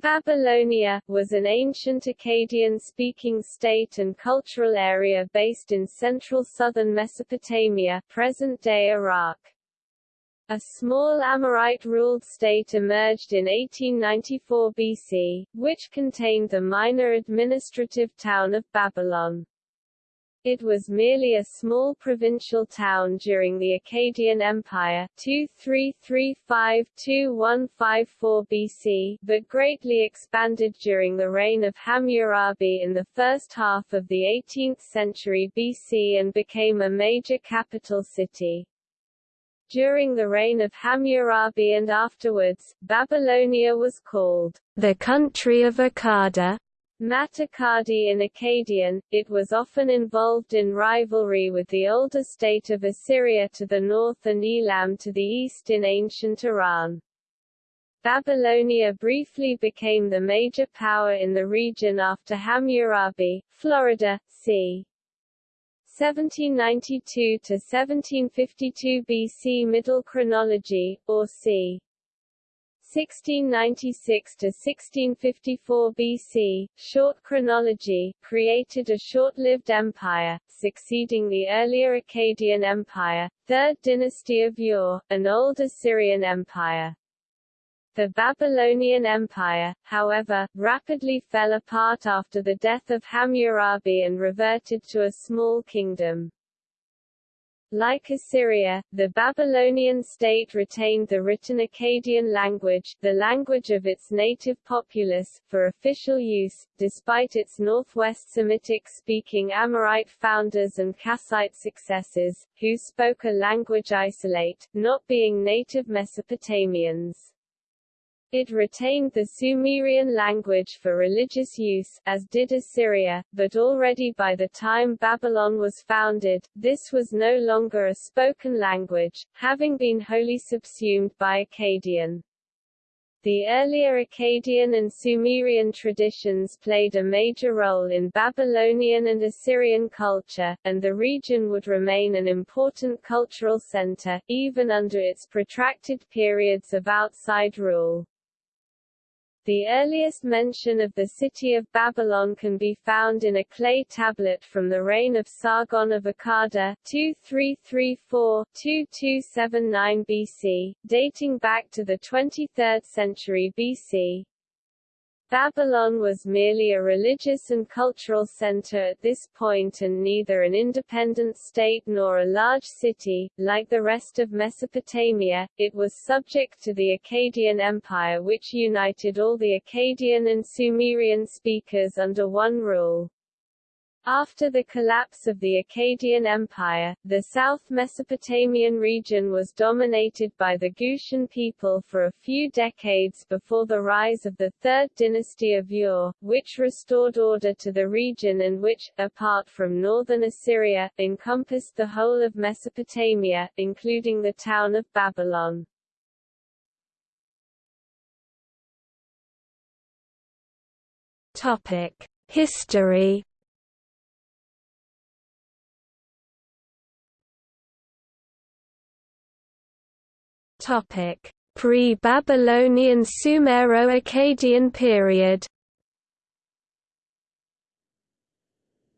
Babylonia, was an ancient Akkadian-speaking state and cultural area based in central southern Mesopotamia present-day Iraq. A small Amorite-ruled state emerged in 1894 BC, which contained the minor administrative town of Babylon. It was merely a small provincial town during the Akkadian Empire 2335-2154 BC, but greatly expanded during the reign of Hammurabi in the first half of the 18th century BC and became a major capital city. During the reign of Hammurabi and afterwards, Babylonia was called the country of Akkad, Matakadi in Akkadian, it was often involved in rivalry with the older state of Assyria to the north and Elam to the east in ancient Iran. Babylonia briefly became the major power in the region after Hammurabi, Florida, c. 1792 to 1752 BC Middle Chronology, or c. 1696 to 1654 BC, short chronology, created a short-lived empire, succeeding the earlier Akkadian Empire, 3rd dynasty of Ur, an old Assyrian empire. The Babylonian Empire, however, rapidly fell apart after the death of Hammurabi and reverted to a small kingdom. Like Assyria, the Babylonian state retained the written Akkadian language, the language of its native populace, for official use, despite its northwest Semitic-speaking Amorite founders and Kassite successors, who spoke a language isolate, not being native Mesopotamians. It retained the Sumerian language for religious use, as did Assyria, but already by the time Babylon was founded, this was no longer a spoken language, having been wholly subsumed by Akkadian. The earlier Akkadian and Sumerian traditions played a major role in Babylonian and Assyrian culture, and the region would remain an important cultural center, even under its protracted periods of outside rule. The earliest mention of the city of Babylon can be found in a clay tablet from the reign of Sargon of Akkad 2334-2279 BC, dating back to the 23rd century BC. Babylon was merely a religious and cultural center at this point and neither an independent state nor a large city. Like the rest of Mesopotamia, it was subject to the Akkadian Empire which united all the Akkadian and Sumerian speakers under one rule. After the collapse of the Akkadian Empire, the South Mesopotamian region was dominated by the Gutian people for a few decades before the rise of the Third Dynasty of Ur, which restored order to the region and which, apart from northern Assyria, encompassed the whole of Mesopotamia, including the town of Babylon. Topic. History Pre-Babylonian Sumero-Akkadian period.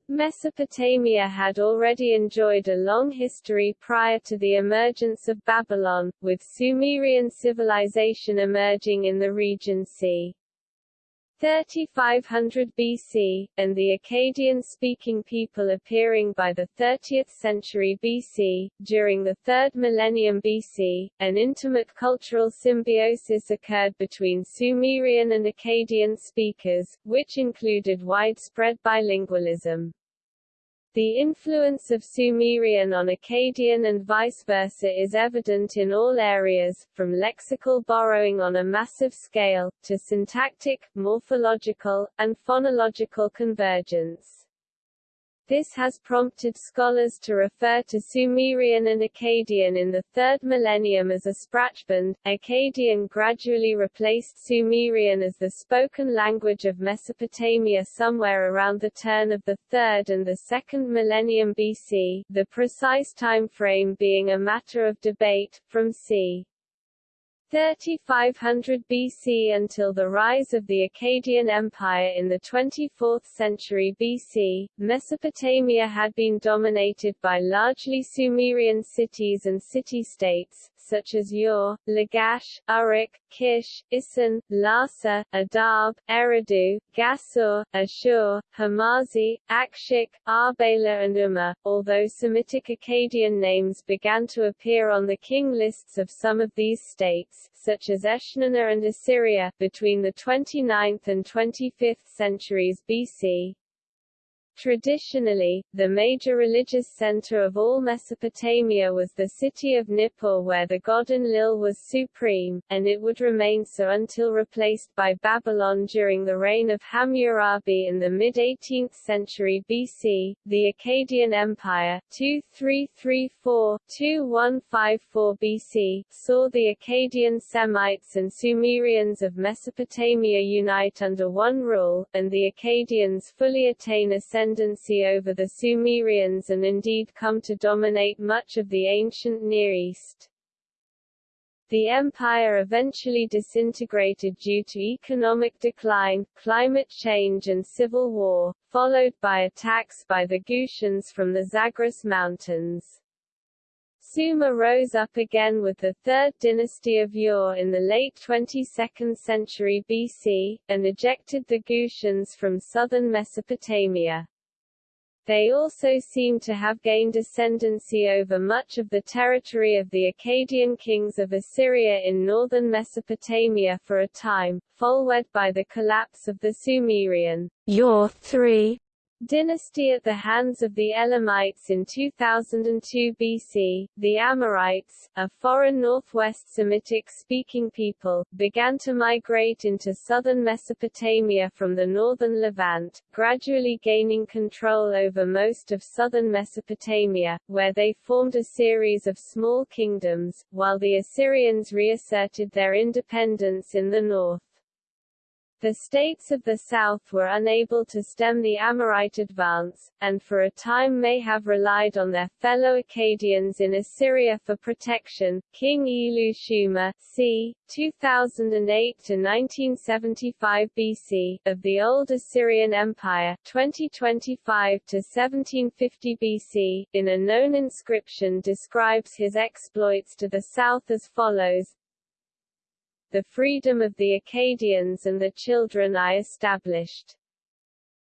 Mesopotamia had already enjoyed a long history prior to the emergence of Babylon, with Sumerian civilization emerging in the region c. 3500 BC, and the Akkadian-speaking people appearing by the 30th century BC. During the third millennium BC, an intimate cultural symbiosis occurred between Sumerian and Akkadian speakers, which included widespread bilingualism. The influence of Sumerian on Akkadian and vice versa is evident in all areas, from lexical borrowing on a massive scale, to syntactic, morphological, and phonological convergence. This has prompted scholars to refer to Sumerian and Akkadian in the third millennium as a sprachbund. Akkadian gradually replaced Sumerian as the spoken language of Mesopotamia somewhere around the turn of the third and the second millennium BC, the precise time frame being a matter of debate, from c. 3500 BC until the rise of the Akkadian Empire in the 24th century BC, Mesopotamia had been dominated by largely Sumerian cities and city-states, such as Ur, Lagash, Uruk, Kish, Isin, Larsa, Adab, Eridu, Gasur, Ashur, Hamazi, Akshik, Arbela and Umma, although Semitic Akkadian names began to appear on the king lists of some of these states, such as Eshnunna and Assyria, between the 29th and 25th centuries BC. Traditionally, the major religious center of all Mesopotamia was the city of Nippur where the god Enlil was supreme, and it would remain so until replaced by Babylon during the reign of Hammurabi in the mid-18th century BC. The Akkadian Empire 2334-2154 BC saw the Akkadian Semites and Sumerians of Mesopotamia unite under one rule, and the Akkadians fully attain ascendancy ascendancy over the Sumerians and indeed come to dominate much of the ancient Near East. The empire eventually disintegrated due to economic decline, climate change and civil war, followed by attacks by the Gutians from the Zagros Mountains. Sumer rose up again with the third dynasty of Ur in the late 22nd century BC, and ejected the Gutians from southern Mesopotamia. They also seem to have gained ascendancy over much of the territory of the Akkadian kings of Assyria in northern Mesopotamia for a time, followed by the collapse of the Sumerian. Ur III dynasty at the hands of the Elamites in 2002 BC, the Amorites, a foreign northwest Semitic-speaking people, began to migrate into southern Mesopotamia from the northern Levant, gradually gaining control over most of southern Mesopotamia, where they formed a series of small kingdoms, while the Assyrians reasserted their independence in the north. The states of the south were unable to stem the Amorite advance, and for a time may have relied on their fellow Akkadians in Assyria for protection. King Ilu-shuma c. 2008–1975 BC, of the Old Assyrian Empire 2025–1750 BC, in a known inscription describes his exploits to the south as follows the freedom of the Akkadians and the children I established.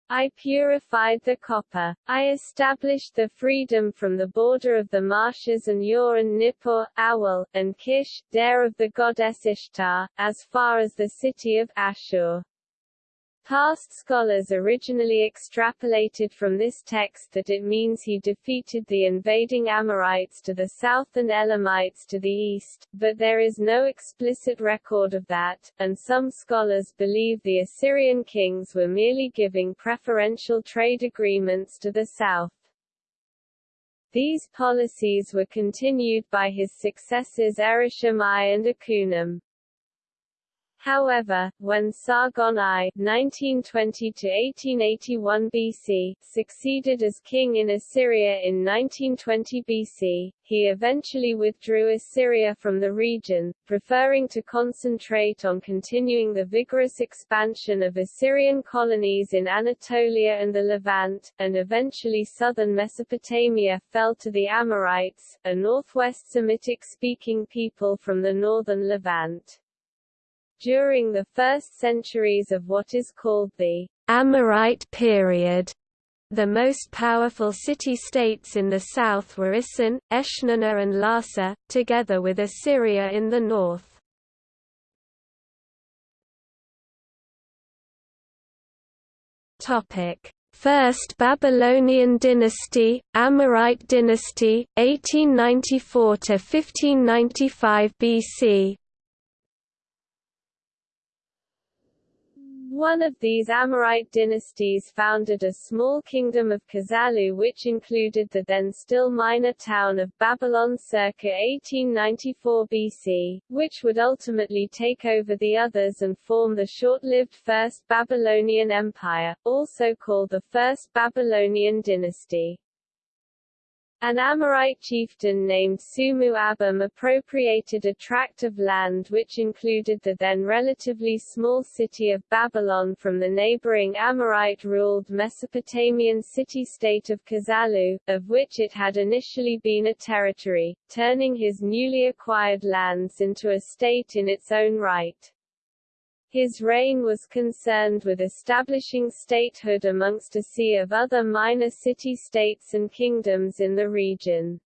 I purified the copper. I established the freedom from the border of the marshes and Ur and Nippur, Awal, and Kish, there of the goddess Ishtar, as far as the city of Ashur. Past scholars originally extrapolated from this text that it means he defeated the invading Amorites to the south and Elamites to the east, but there is no explicit record of that, and some scholars believe the Assyrian kings were merely giving preferential trade agreements to the south. These policies were continued by his successors I and Ikunum. However, when Sargon I (1920–1881 BC) succeeded as king in Assyria in 1920 BC, he eventually withdrew Assyria from the region, preferring to concentrate on continuing the vigorous expansion of Assyrian colonies in Anatolia and the Levant, and eventually southern Mesopotamia fell to the Amorites, a northwest Semitic-speaking people from the northern Levant. During the first centuries of what is called the Amorite period, the most powerful city-states in the south were Isin, Eshnunna and Larsa, together with Assyria in the north. First Babylonian dynasty, Amorite dynasty, 1894–1595 BC One of these Amorite dynasties founded a small kingdom of Kazallu which included the then still minor town of Babylon circa 1894 BC, which would ultimately take over the others and form the short-lived First Babylonian Empire, also called the First Babylonian Dynasty. An Amorite chieftain named Sumu Abum appropriated a tract of land which included the then relatively small city of Babylon from the neighboring Amorite-ruled Mesopotamian city-state of Kazalu, of which it had initially been a territory, turning his newly acquired lands into a state in its own right. His reign was concerned with establishing statehood amongst a sea of other minor city-states and kingdoms in the region.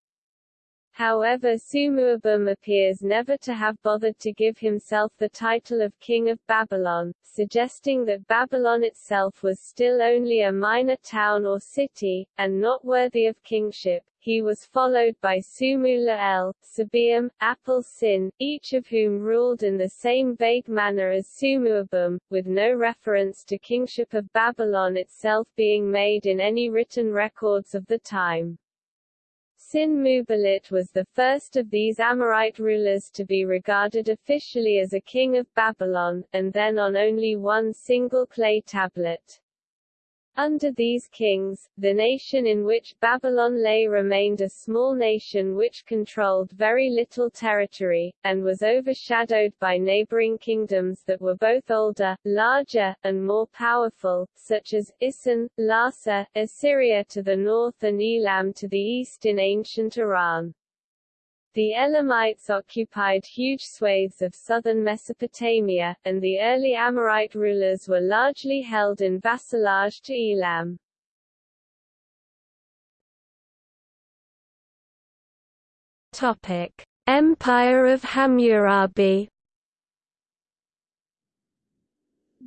However Sumuabum appears never to have bothered to give himself the title of King of Babylon, suggesting that Babylon itself was still only a minor town or city, and not worthy of kingship. He was followed by Sumu-La'el, Sabeum, Apel-Sin, each of whom ruled in the same vague manner as Sumuabum, with no reference to kingship of Babylon itself being made in any written records of the time. Sin-Muballit was the first of these Amorite rulers to be regarded officially as a king of Babylon, and then on only one single clay tablet. Under these kings, the nation in which Babylon lay remained a small nation which controlled very little territory, and was overshadowed by neighboring kingdoms that were both older, larger, and more powerful, such as, Isin, Larsa, Assyria to the north and Elam to the east in ancient Iran. The Elamites occupied huge swathes of southern Mesopotamia, and the early Amorite rulers were largely held in vassalage to Elam. Topic: Empire of Hammurabi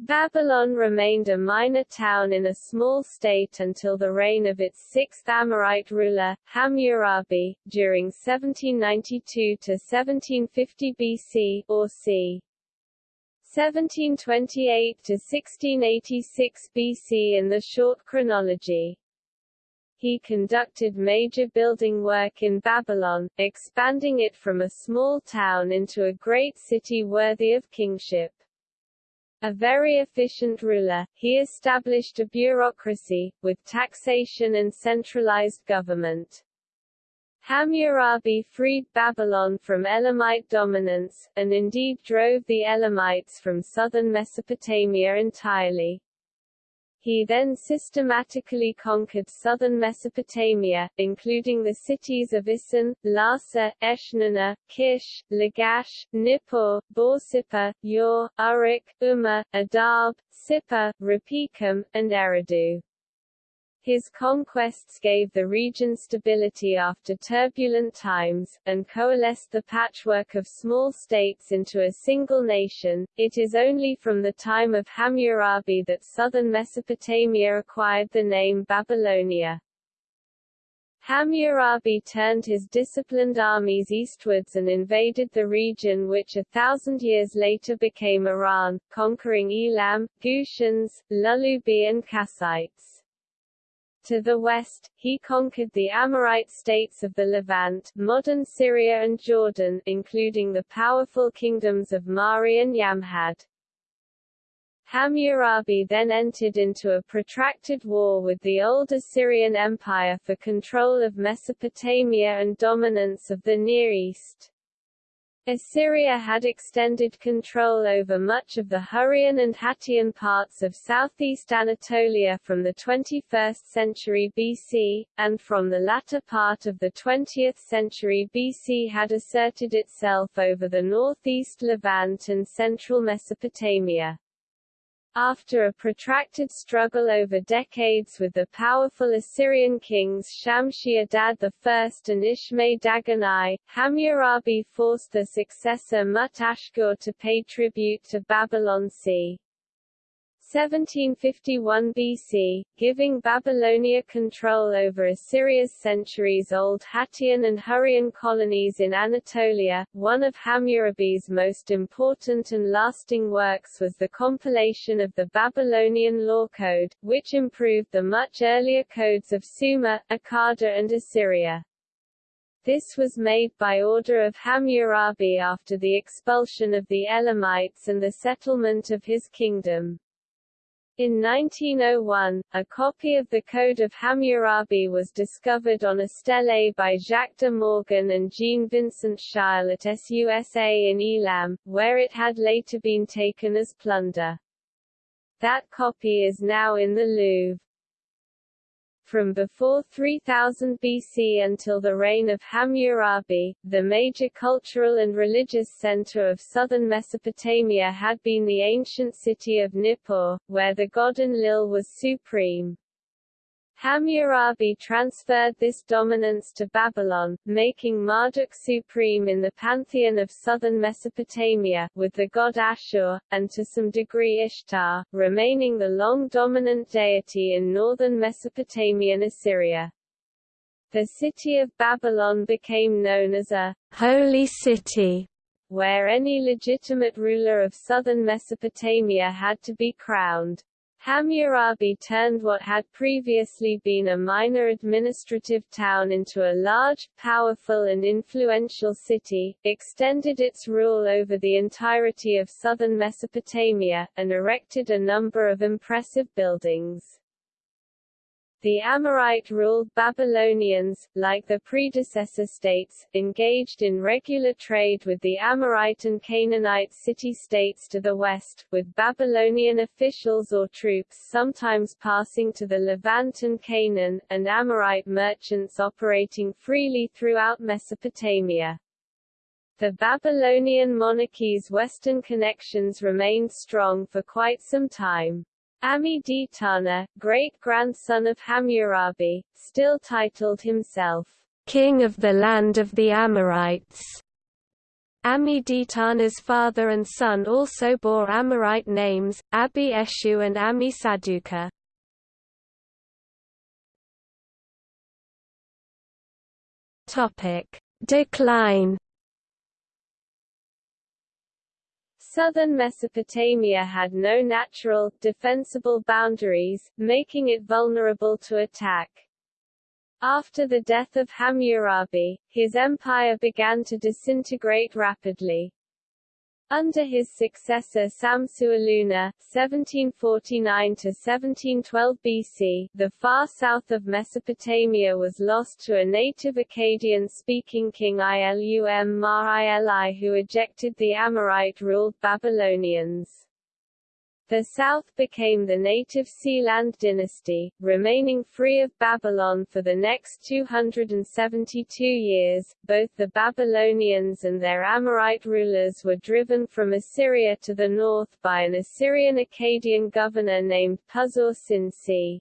Babylon remained a minor town in a small state until the reign of its sixth Amorite ruler, Hammurabi, during 1792 to 1750 BC or c. 1728 to 1686 BC in the short chronology. He conducted major building work in Babylon, expanding it from a small town into a great city worthy of kingship. A very efficient ruler, he established a bureaucracy, with taxation and centralized government. Hammurabi freed Babylon from Elamite dominance, and indeed drove the Elamites from southern Mesopotamia entirely. He then systematically conquered southern Mesopotamia, including the cities of Isin, Larsa, Eshnunna, Kish, Lagash, Nippur, Borsippa, Ur, Uruk, Umma, Adab, Sippar, Rapikum, and Eridu. His conquests gave the region stability after turbulent times, and coalesced the patchwork of small states into a single nation. It is only from the time of Hammurabi that southern Mesopotamia acquired the name Babylonia. Hammurabi turned his disciplined armies eastwards and invaded the region which a thousand years later became Iran, conquering Elam, Gutians, Lulubi and Kassites. To the west, he conquered the Amorite states of the Levant, modern Syria and Jordan, including the powerful kingdoms of Mari and Yamhad. Hammurabi then entered into a protracted war with the old Assyrian Empire for control of Mesopotamia and dominance of the Near East. Assyria had extended control over much of the Hurrian and Hattian parts of southeast Anatolia from the 21st century BC, and from the latter part of the 20th century BC had asserted itself over the northeast Levant and central Mesopotamia. After a protracted struggle over decades with the powerful Assyrian kings Shamshi-Adad I and Ishme-Dagan I, Hammurabi forced the successor Mut-Ashkur to pay tribute to Babylon c. 1751 BC, giving Babylonia control over Assyria's centuries-old Hattian and Hurrian colonies in Anatolia. One of Hammurabi's most important and lasting works was the compilation of the Babylonian Law Code, which improved the much earlier codes of Sumer, Akkad and Assyria. This was made by order of Hammurabi after the expulsion of the Elamites and the settlement of his kingdom. In 1901, a copy of the Code of Hammurabi was discovered on a stele by Jacques de Morgan and Jean-Vincent Scheil at SUSA in Elam, where it had later been taken as plunder. That copy is now in the Louvre from before 3000 BC until the reign of Hammurabi, the major cultural and religious center of southern Mesopotamia had been the ancient city of Nippur, where the god Enlil was supreme. Hammurabi transferred this dominance to Babylon, making Marduk supreme in the pantheon of southern Mesopotamia, with the god Ashur, and to some degree Ishtar, remaining the long dominant deity in northern Mesopotamian Assyria. The city of Babylon became known as a holy city, where any legitimate ruler of southern Mesopotamia had to be crowned. Hammurabi turned what had previously been a minor administrative town into a large, powerful and influential city, extended its rule over the entirety of southern Mesopotamia, and erected a number of impressive buildings. The Amorite-ruled Babylonians, like the predecessor states, engaged in regular trade with the Amorite and Canaanite city-states to the west, with Babylonian officials or troops sometimes passing to the Levant and Canaan, and Amorite merchants operating freely throughout Mesopotamia. The Babylonian monarchy's western connections remained strong for quite some time. Ammi-Ditana, great-grandson of Hammurabi, still titled himself, King of the Land of the Amorites. Ammi-Ditana's father and son also bore Amorite names, Abi-Eshu and Ammi-Saduqa. Decline Southern Mesopotamia had no natural, defensible boundaries, making it vulnerable to attack. After the death of Hammurabi, his empire began to disintegrate rapidly. Under his successor Samsu-iluna (1749–1712 BC), the far south of Mesopotamia was lost to a native Akkadian-speaking king Ilum Mar Ili who ejected the Amorite-ruled Babylonians. The south became the native Sealand dynasty, remaining free of Babylon for the next 272 years. Both the Babylonians and their Amorite rulers were driven from Assyria to the north by an Assyrian Akkadian governor named Puzur-Sin-C.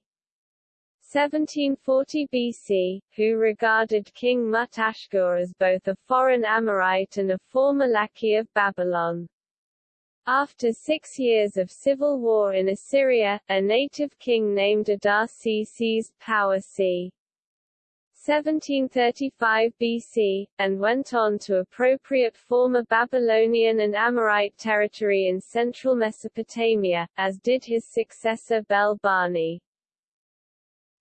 1740 BC, who regarded King Mut-Ashkur as both a foreign Amorite and a former lackey of Babylon. After six years of civil war in Assyria, a native king named Adasi seized power c. 1735 BC, and went on to appropriate former Babylonian and Amorite territory in central Mesopotamia, as did his successor Bel-Bani.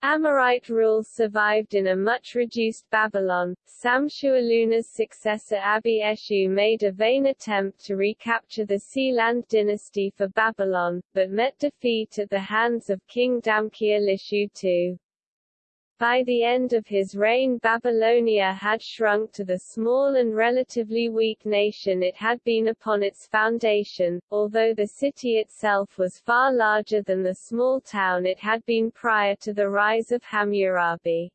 Amorite rule survived in a much reduced Babylon. Samsu-iluna's successor Abi-Eshu made a vain attempt to recapture the Sealand dynasty for Babylon, but met defeat at the hands of King Damqi-ilishu II. By the end of his reign Babylonia had shrunk to the small and relatively weak nation it had been upon its foundation, although the city itself was far larger than the small town it had been prior to the rise of Hammurabi.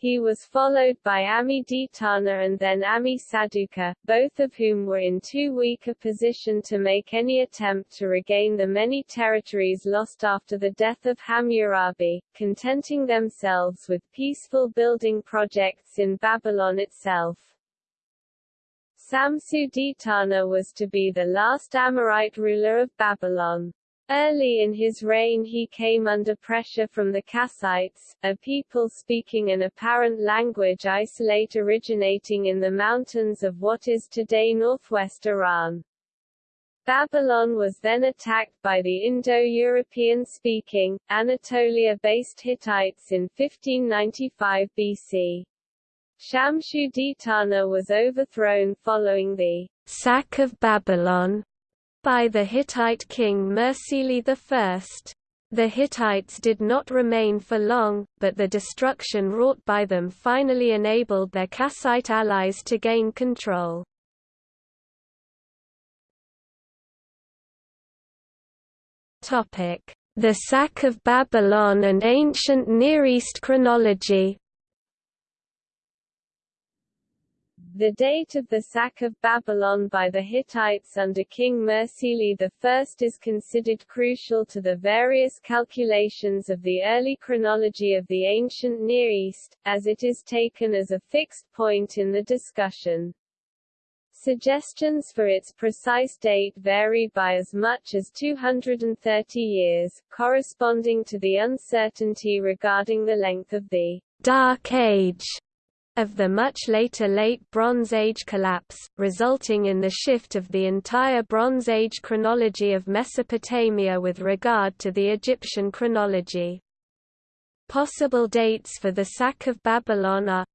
He was followed by Ammi-Ditana and then Ammi-Saduqa, both of whom were in too weak a position to make any attempt to regain the many territories lost after the death of Hammurabi, contenting themselves with peaceful building projects in Babylon itself. Samsu-Ditana was to be the last Amorite ruler of Babylon. Early in his reign he came under pressure from the Kassites, a people speaking an apparent language isolate originating in the mountains of what is today northwest Iran. Babylon was then attacked by the Indo-European-speaking, Anatolia-based Hittites in 1595 BC. Samsu-Ditana was overthrown following the sack of Babylon by the Hittite king Mursili I. The Hittites did not remain for long, but the destruction wrought by them finally enabled their Kassite allies to gain control. The sack of Babylon and ancient Near East chronology The date of the sack of Babylon by the Hittites under King Mursili I is considered crucial to the various calculations of the early chronology of the ancient Near East, as it is taken as a fixed point in the discussion. Suggestions for its precise date vary by as much as 230 years, corresponding to the uncertainty regarding the length of the Dark Age of the much later Late Bronze Age collapse, resulting in the shift of the entire Bronze Age chronology of Mesopotamia with regard to the Egyptian chronology. Possible dates for the sack of Babylon are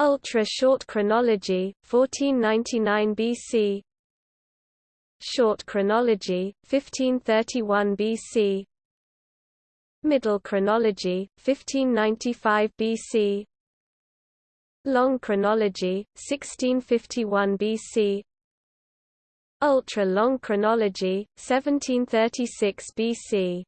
Ultra-short chronology, 1499 BC Short chronology, 1531 BC Middle chronology, 1595 BC Long chronology, 1651 BC Ultra-long chronology, 1736 BC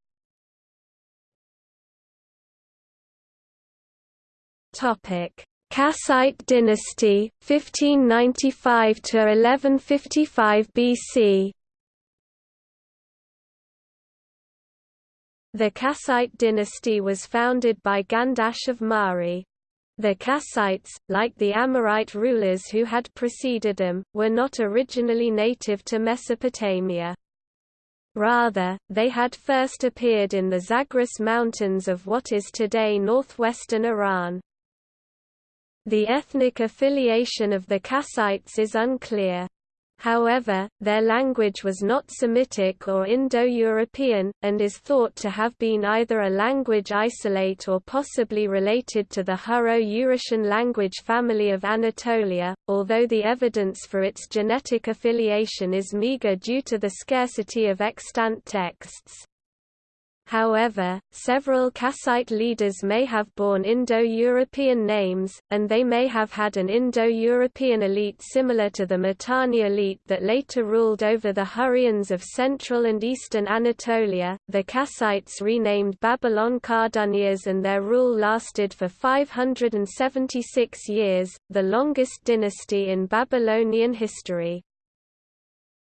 Topic: Kassite dynasty, 1595 to 1155 BC. The Kassite dynasty was founded by Gandash of Mari. The Kassites, like the Amorite rulers who had preceded them, were not originally native to Mesopotamia. Rather, they had first appeared in the Zagros Mountains of what is today northwestern Iran. The ethnic affiliation of the Kassites is unclear. However, their language was not Semitic or Indo-European, and is thought to have been either a language isolate or possibly related to the Hurro-Urartian language family of Anatolia, although the evidence for its genetic affiliation is meager due to the scarcity of extant texts. However, several Kassite leaders may have borne Indo-European names, and they may have had an Indo-European elite similar to the Mitanni elite that later ruled over the Hurrians of central and eastern Anatolia. The Kassites renamed Babylon Kardunias and their rule lasted for 576 years, the longest dynasty in Babylonian history.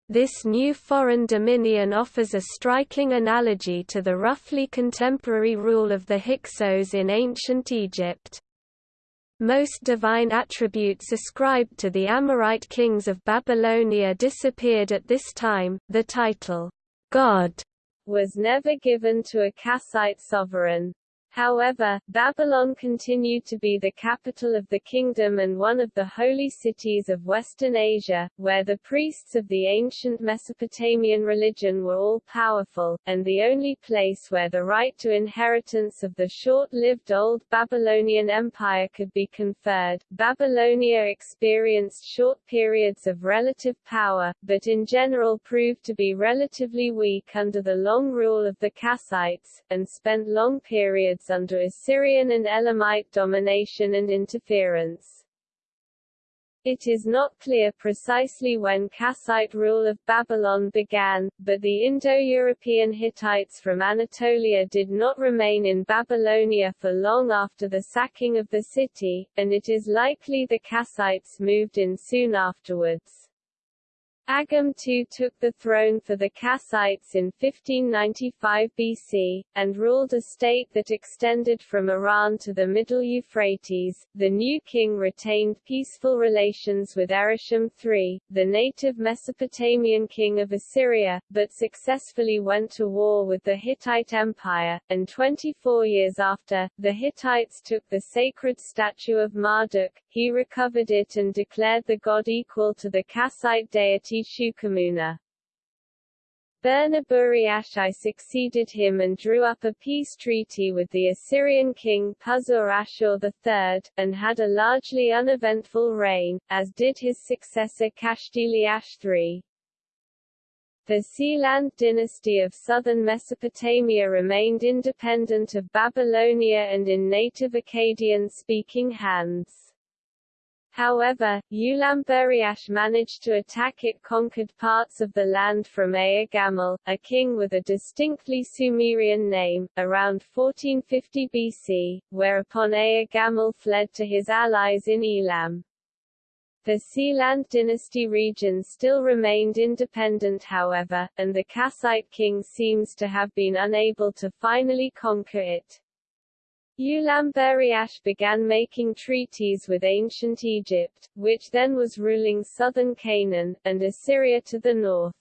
This new foreign dominion offers a striking analogy to the roughly contemporary rule of the Hyksos in ancient Egypt. Most divine attributes ascribed to the Amorite kings of Babylonia disappeared at this time. The title, God, was never given to a Kassite sovereign. However, Babylon continued to be the capital of the kingdom and one of the holy cities of Western Asia, where the priests of the ancient Mesopotamian religion were all powerful, and the only place where the right to inheritance of the short-lived Old Babylonian Empire could be conferred. Babylonia experienced short periods of relative power, but in general proved to be relatively weak under the long rule of the Kassites, and spent long periods under Assyrian and Elamite domination and interference. It is not clear precisely when Kassite rule of Babylon began, but the Indo-European Hittites from Anatolia did not remain in Babylonia for long after the sacking of the city, and it is likely the Kassites moved in soon afterwards. Agum II took the throne for the Kassites in 1595 BC, and ruled a state that extended from Iran to the Middle Euphrates. The new king retained peaceful relations with Erishum III, the native Mesopotamian king of Assyria, but successfully went to war with the Hittite Empire, and 24 years after, the Hittites took the sacred statue of Marduk, he recovered it and declared the god equal to the Kassite deity Shuqamuna. Burnaburiash I succeeded him and drew up a peace treaty with the Assyrian king Puzur-Ashur III, and had a largely uneventful reign, as did his successor Kashtiliash III. The Sealand dynasty of southern Mesopotamia remained independent of Babylonia and in native Akkadian-speaking hands. However, Ulamburiash managed to attack it conquered parts of the land from Ea Gamel, a king with a distinctly Sumerian name, around 1450 BC, whereupon Ea Gamel fled to his allies in Elam. The Sealand dynasty region still remained independent however, and the Kassite king seems to have been unable to finally conquer it. Ulamburiash began making treaties with ancient Egypt, which then was ruling southern Canaan, and Assyria to the north.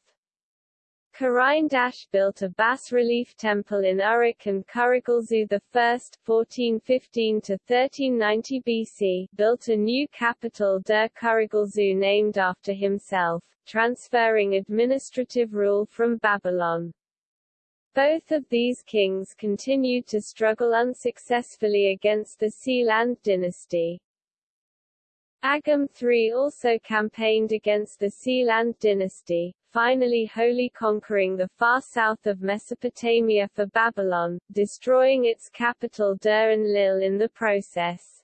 Khuraindash built a bas-relief temple in Uruk and Kurigalzu I (1415–1390 BC) built a new capital Dur-Kurigalzu named after himself, transferring administrative rule from Babylon. Both of these kings continued to struggle unsuccessfully against the Sealand dynasty. Agum III also campaigned against the Sealand dynasty, finally wholly conquering the far south of Mesopotamia for Babylon, destroying its capital Dur-Enlil in the process.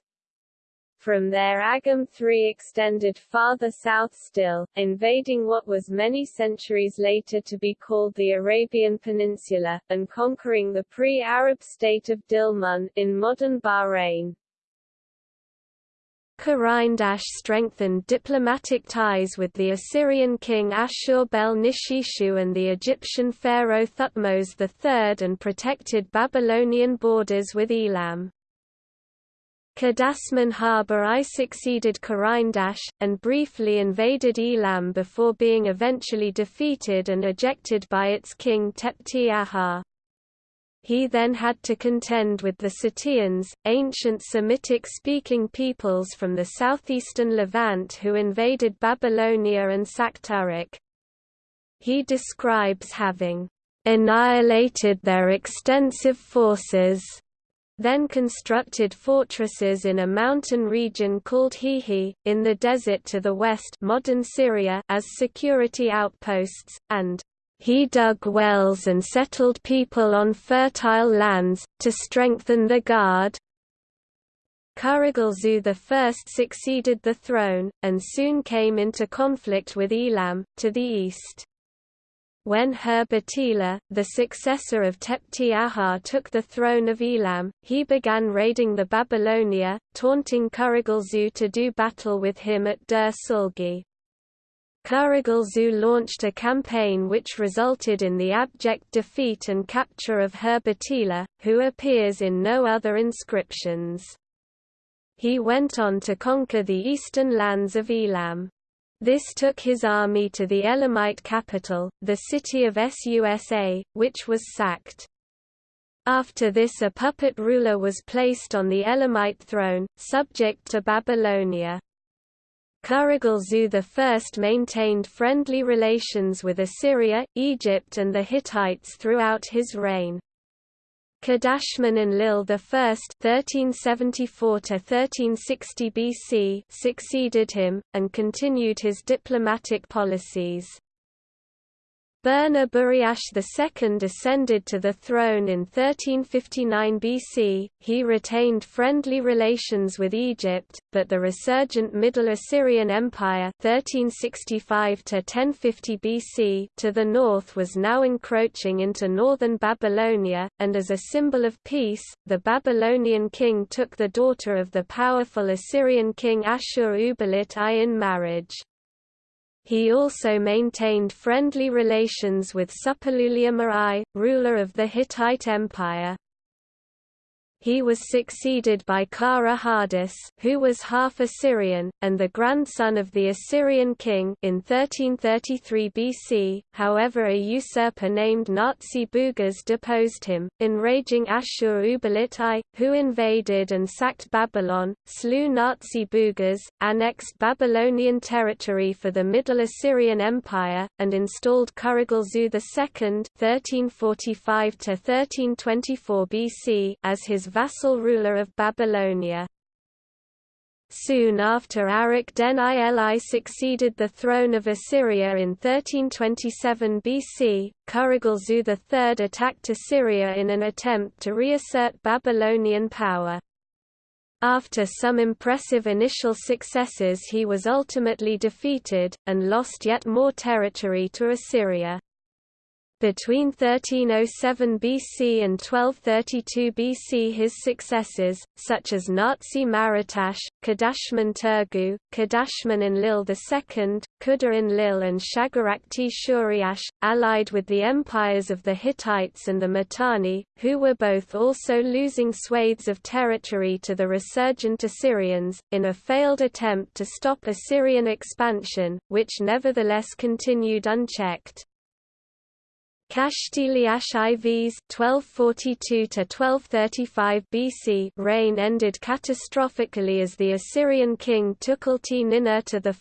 From there Agum III extended farther south still, invading what was many centuries later to be called the Arabian Peninsula, and conquering the pre-Arab state of Dilmun, in modern Bahrain. Khuraindash strengthened diplomatic ties with the Assyrian king Ashur-bel-Nishishu and the Egyptian pharaoh Thutmose III and protected Babylonian borders with Elam. Kadashman-Harbe I succeeded Khuraindash, and briefly invaded Elam before being eventually defeated and ejected by its king Tepti Ahar. He then had to contend with the Suteans, ancient Semitic-speaking peoples from the southeastern Levant who invaded Babylonia and sacked Uruk. He describes having annihilated their extensive forces, then constructed fortresses in a mountain region called Hihi, in the desert to the west modern Syria as security outposts, and he dug wells and settled people on fertile lands, to strengthen the guard. Kurigalzu I succeeded the throne, and soon came into conflict with Elam, to the east. When Hur-batila, the successor of Tepti Ahar took the throne of Elam, he began raiding the Babylonia, taunting Kurigalzu to do battle with him at Dur Sulgi. Kurigalzu launched a campaign which resulted in the abject defeat and capture of Hur-batila, who appears in no other inscriptions. He went on to conquer the eastern lands of Elam. This took his army to the Elamite capital, the city of Susa, which was sacked. After this a puppet ruler was placed on the Elamite throne, subject to Babylonia. Kurigalzu I maintained friendly relations with Assyria, Egypt and the Hittites throughout his reign. Kadashman Enlil I (1374–1360 BC) succeeded him and continued his diplomatic policies. Burnaburiash II ascended to the throne in 1359 BC. He retained friendly relations with Egypt, but the resurgent Middle Assyrian Empire (1365 to 1050 BC) to the north was now encroaching into northern Babylonia, and as a symbol of peace, the Babylonian king took the daughter of the powerful Assyrian king Ashur-uballit I in marriage. He also maintained friendly relations with Suppiluliuma I, ruler of the Hittite Empire. He was succeeded by Kara-hardash, who was half Assyrian, and the grandson of the Assyrian king in 1333 BC. However, a usurper named Nazi-Bugash deposed him, enraging Ashur-uballit I, who invaded and sacked Babylon, slew Nazi-Bugash, annexed Babylonian territory for the Middle Assyrian Empire, and installed Kurigalzu II (1345–1324 BC) as his vassal ruler of Babylonia. Soon after Arik den Ili succeeded the throne of Assyria in 1327 BC, Kurigalzu III attacked Assyria in an attempt to reassert Babylonian power. After some impressive initial successes he was ultimately defeated, and lost yet more territory to Assyria. Between 1307 BC and 1232 BC his successors, such as Nazi-Maruttash, Kadashman Turgu, Kadashman Enlil II, Kudur-Enlil and Shagarakti Shuriash, allied with the empires of the Hittites and the Mitanni, who were both also losing swathes of territory to the resurgent Assyrians, in a failed attempt to stop Assyrian expansion, which nevertheless continued unchecked. Kashtiliash IV's 1242–1235 BC reign ended catastrophically as the Assyrian king Tukulti-Ninurta I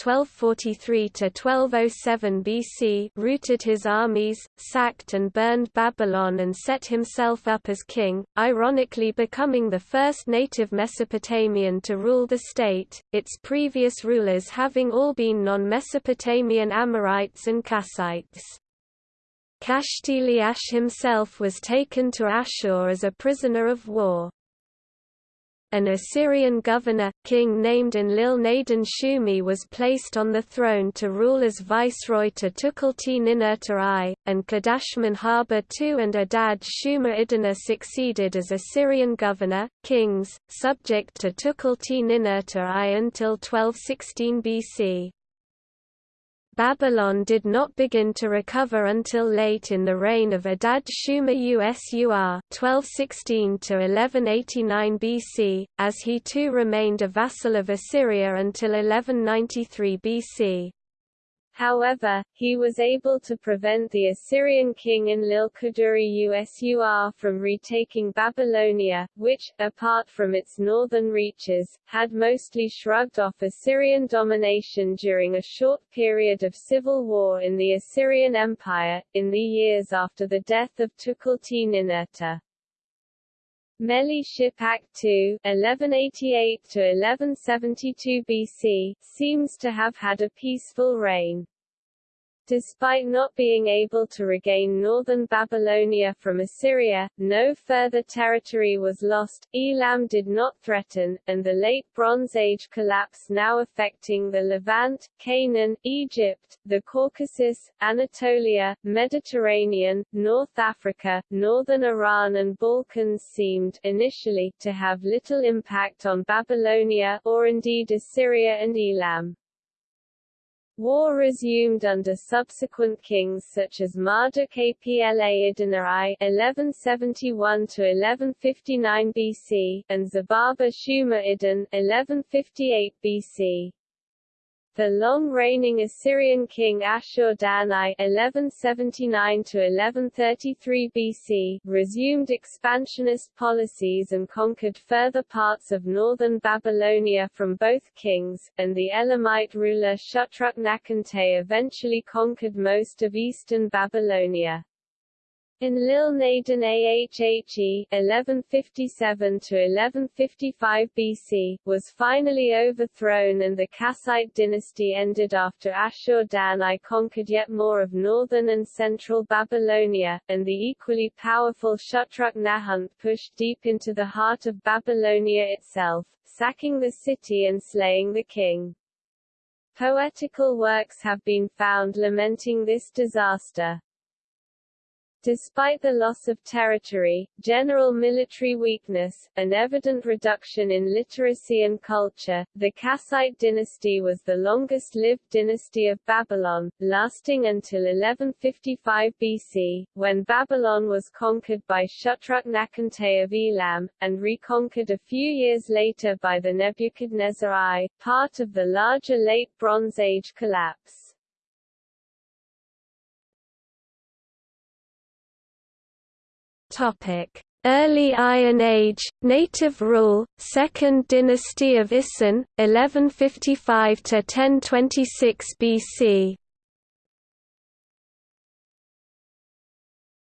(1243–1207 BC) routed his armies, sacked and burned Babylon, and set himself up as king, ironically becoming the first native Mesopotamian to rule the state. Its previous rulers having all been non-Mesopotamian Amorites and Kassites. Kashtiliash himself was taken to Ashur as a prisoner of war. An Assyrian governor, king named Enlil-nadin Shumi was placed on the throne to rule as viceroy to Tukulti-Ninurta I, and Kadashman-Harbe II and Adad Shuma-Iduna succeeded as Assyrian governor, kings, subject to Tukulti-Ninurta I until 1216 BC. Babylon did not begin to recover until late in the reign of Adad Shuma Usur 1216–1189 BC, as he too remained a vassal of Assyria until 1193 BC. However, he was able to prevent the Assyrian king Enlil-Kudurri Usur from retaking Babylonia, which, apart from its northern reaches, had mostly shrugged off Assyrian domination during a short period of civil war in the Assyrian Empire, in the years after the death of Tukulti-Ninurta. Meliship II (1188–1172 BC) seems to have had a peaceful reign. Despite not being able to regain northern Babylonia from Assyria, no further territory was lost, Elam did not threaten, and the Late Bronze Age collapse now affecting the Levant, Canaan, Egypt, the Caucasus, Anatolia, Mediterranean, North Africa, northern Iran and Balkans seemed, initially, to have little impact on Babylonia or indeed Assyria and Elam. War resumed under subsequent kings such as Marduk Apla Idinar 1171–1159 BC, and Zababa Shuma Idin 1158 BC. The long-reigning Assyrian king Ashur-dan I (1179–1133 BC) resumed expansionist policies and conquered further parts of northern Babylonia from both kings, and the Elamite ruler Shutruk-Nakhunte eventually conquered most of eastern Babylonia. Enlil-nadin Ahhe (1157–1155 BC) was finally overthrown, and the Kassite dynasty ended after Ashur-dan I conquered yet more of northern and central Babylonia, and the equally powerful Shutruk-Nakhunte pushed deep into the heart of Babylonia itself, sacking the city and slaying the king. Poetical works have been found lamenting this disaster. Despite the loss of territory, general military weakness, and evident reduction in literacy and culture, the Kassite dynasty was the longest-lived dynasty of Babylon, lasting until 1155 BC, when Babylon was conquered by Shutruk-Nakhunte of Elam, and reconquered a few years later by the Nebuchadnezzar I, part of the larger Late Bronze Age collapse. Early Iron Age, Native Rule, Second Dynasty of Isin, 1155 to 1026 BC.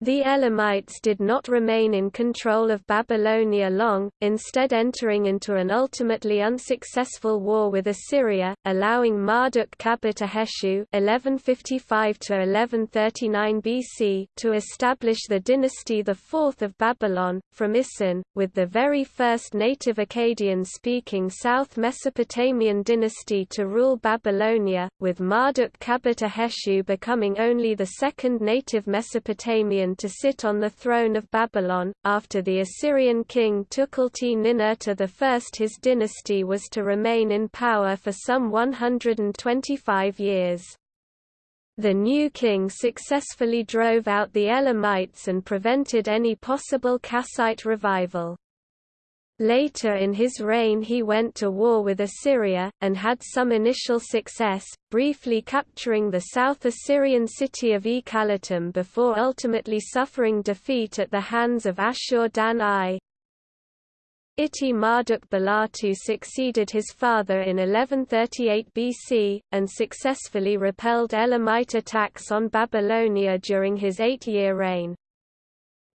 The Elamites did not remain in control of Babylonia long, instead entering into an ultimately unsuccessful war with Assyria, allowing Marduk-Kabir-Heshu (1155–1139 BC) to establish the dynasty the Fourth of Babylon from Isin, with the very first native Akkadian-speaking South Mesopotamian dynasty to rule Babylonia, with Marduk-Kabir-Heshu becoming only the second native Mesopotamian to sit on the throne of Babylon. After the Assyrian king Tukulti-Ninurta I his dynasty was to remain in power for some 125 years. The new king successfully drove out the Elamites and prevented any possible Kassite revival. Later in his reign he went to war with Assyria, and had some initial success, briefly capturing the South Assyrian city of Ekallatum before ultimately suffering defeat at the hands of Ashur-dan I. Iti Marduk Balatu succeeded his father in 1138 BC, and successfully repelled Elamite attacks on Babylonia during his eight-year reign.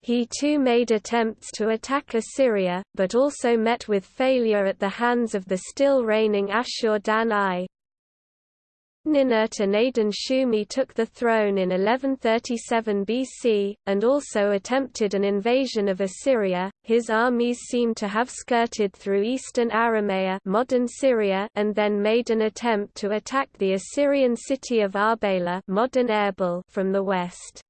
He too made attempts to attack Assyria, but also met with failure at the hands of the still reigning Ashur-dan I. Ninurta Nadin Shumi took the throne in 1137 BC, and also attempted an invasion of Assyria. His armies seem to have skirted through eastern Aramea modern Syria and then made an attempt to attack the Assyrian city of Arbela modern Erbil from the west.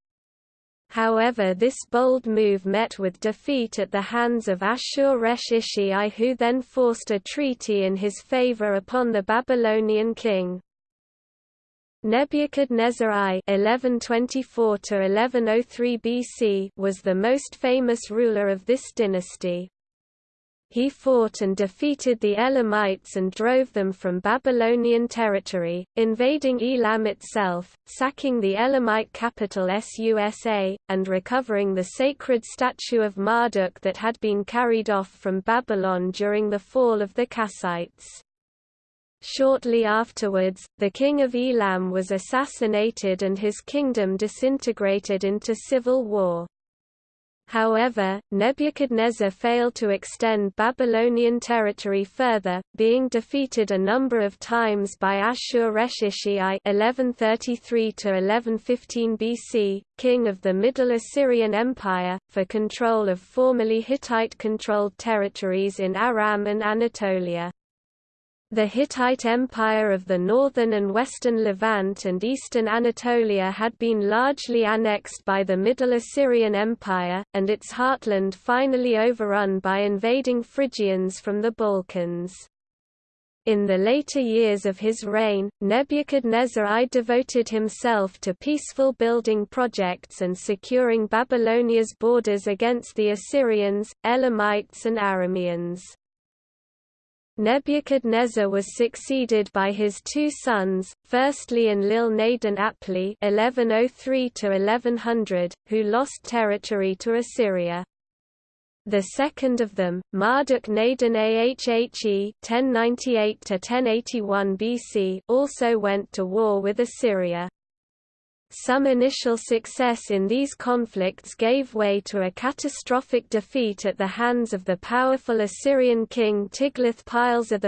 However this bold move met with defeat at the hands of Ashur-resh-ishi I who then forced a treaty in his favor upon the Babylonian king. Nebuchadnezzar I (1124–1103 BC) was the most famous ruler of this dynasty he fought and defeated the Elamites and drove them from Babylonian territory, invading Elam itself, sacking the Elamite capital Susa, and recovering the sacred statue of Marduk that had been carried off from Babylon during the fall of the Kassites. Shortly afterwards, the king of Elam was assassinated and his kingdom disintegrated into civil war. However, Nebuchadnezzar failed to extend Babylonian territory further, being defeated a number of times by Ashur-resh-ishi I (1133–1115 BC), king of the Middle Assyrian Empire, for control of formerly Hittite-controlled territories in Aram and Anatolia. The Hittite Empire of the northern and western Levant and eastern Anatolia had been largely annexed by the Middle Assyrian Empire, and its heartland finally overrun by invading Phrygians from the Balkans. In the later years of his reign, Nebuchadnezzar I devoted himself to peaceful building projects and securing Babylonia's borders against the Assyrians, Elamites and Arameans. Nebuchadnezzar was succeeded by his two sons, firstly Enlil-nadin Apli (1103–1100), who lost territory to Assyria. The second of them, Marduk-nadin Ahhe (1098–1081 BC), also went to war with Assyria. Some initial success in these conflicts gave way to a catastrophic defeat at the hands of the powerful Assyrian king Tiglath-Pileser I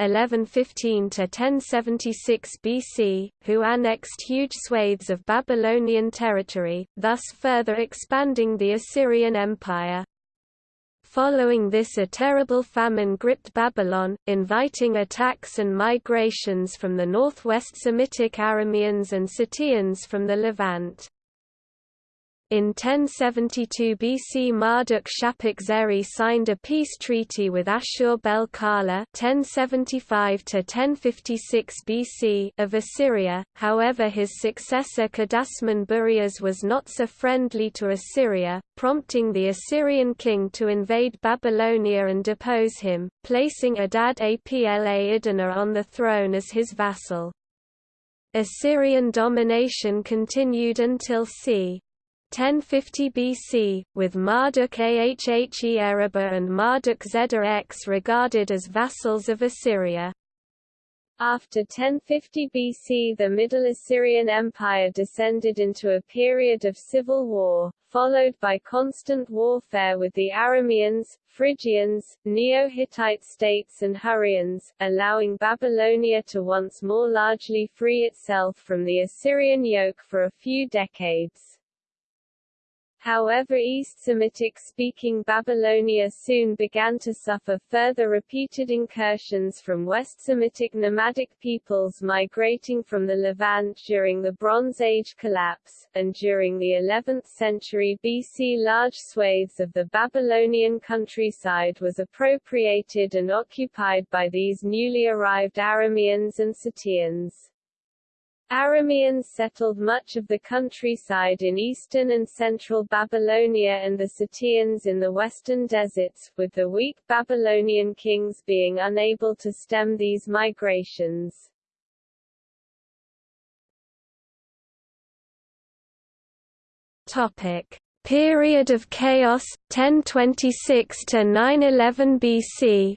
(1115–1076 BC), who annexed huge swathes of Babylonian territory, thus further expanding the Assyrian Empire. Following this a terrible famine gripped Babylon, inviting attacks and migrations from the northwest Semitic Arameans and Suteans from the Levant. In 1072 BC Marduk-Shapik Zeri signed a peace treaty with Ashur-bel-Kala of Assyria, however his successor Kadashman-Buriash was not so friendly to Assyria, prompting the Assyrian king to invade Babylonia and depose him, placing Adad Apla Idana on the throne as his vassal. Assyrian domination continued until c. 1050 BC, with Marduk Ahhe Ereba and Marduk Zedda X regarded as vassals of Assyria. After 1050 BC the Middle Assyrian Empire descended into a period of civil war, followed by constant warfare with the Arameans, Phrygians, Neo-Hittite states and Hurrians, allowing Babylonia to once more largely free itself from the Assyrian yoke for a few decades. However East Semitic-speaking Babylonia soon began to suffer further repeated incursions from West Semitic nomadic peoples migrating from the Levant during the Bronze Age collapse, and during the 11th century BC large swathes of the Babylonian countryside was appropriated and occupied by these newly arrived Arameans and Suteans. Arameans settled much of the countryside in eastern and central Babylonia and the Suteans in the western deserts, with the weak Babylonian kings being unable to stem these migrations. Topic: Period of chaos 1026 to 911 BC.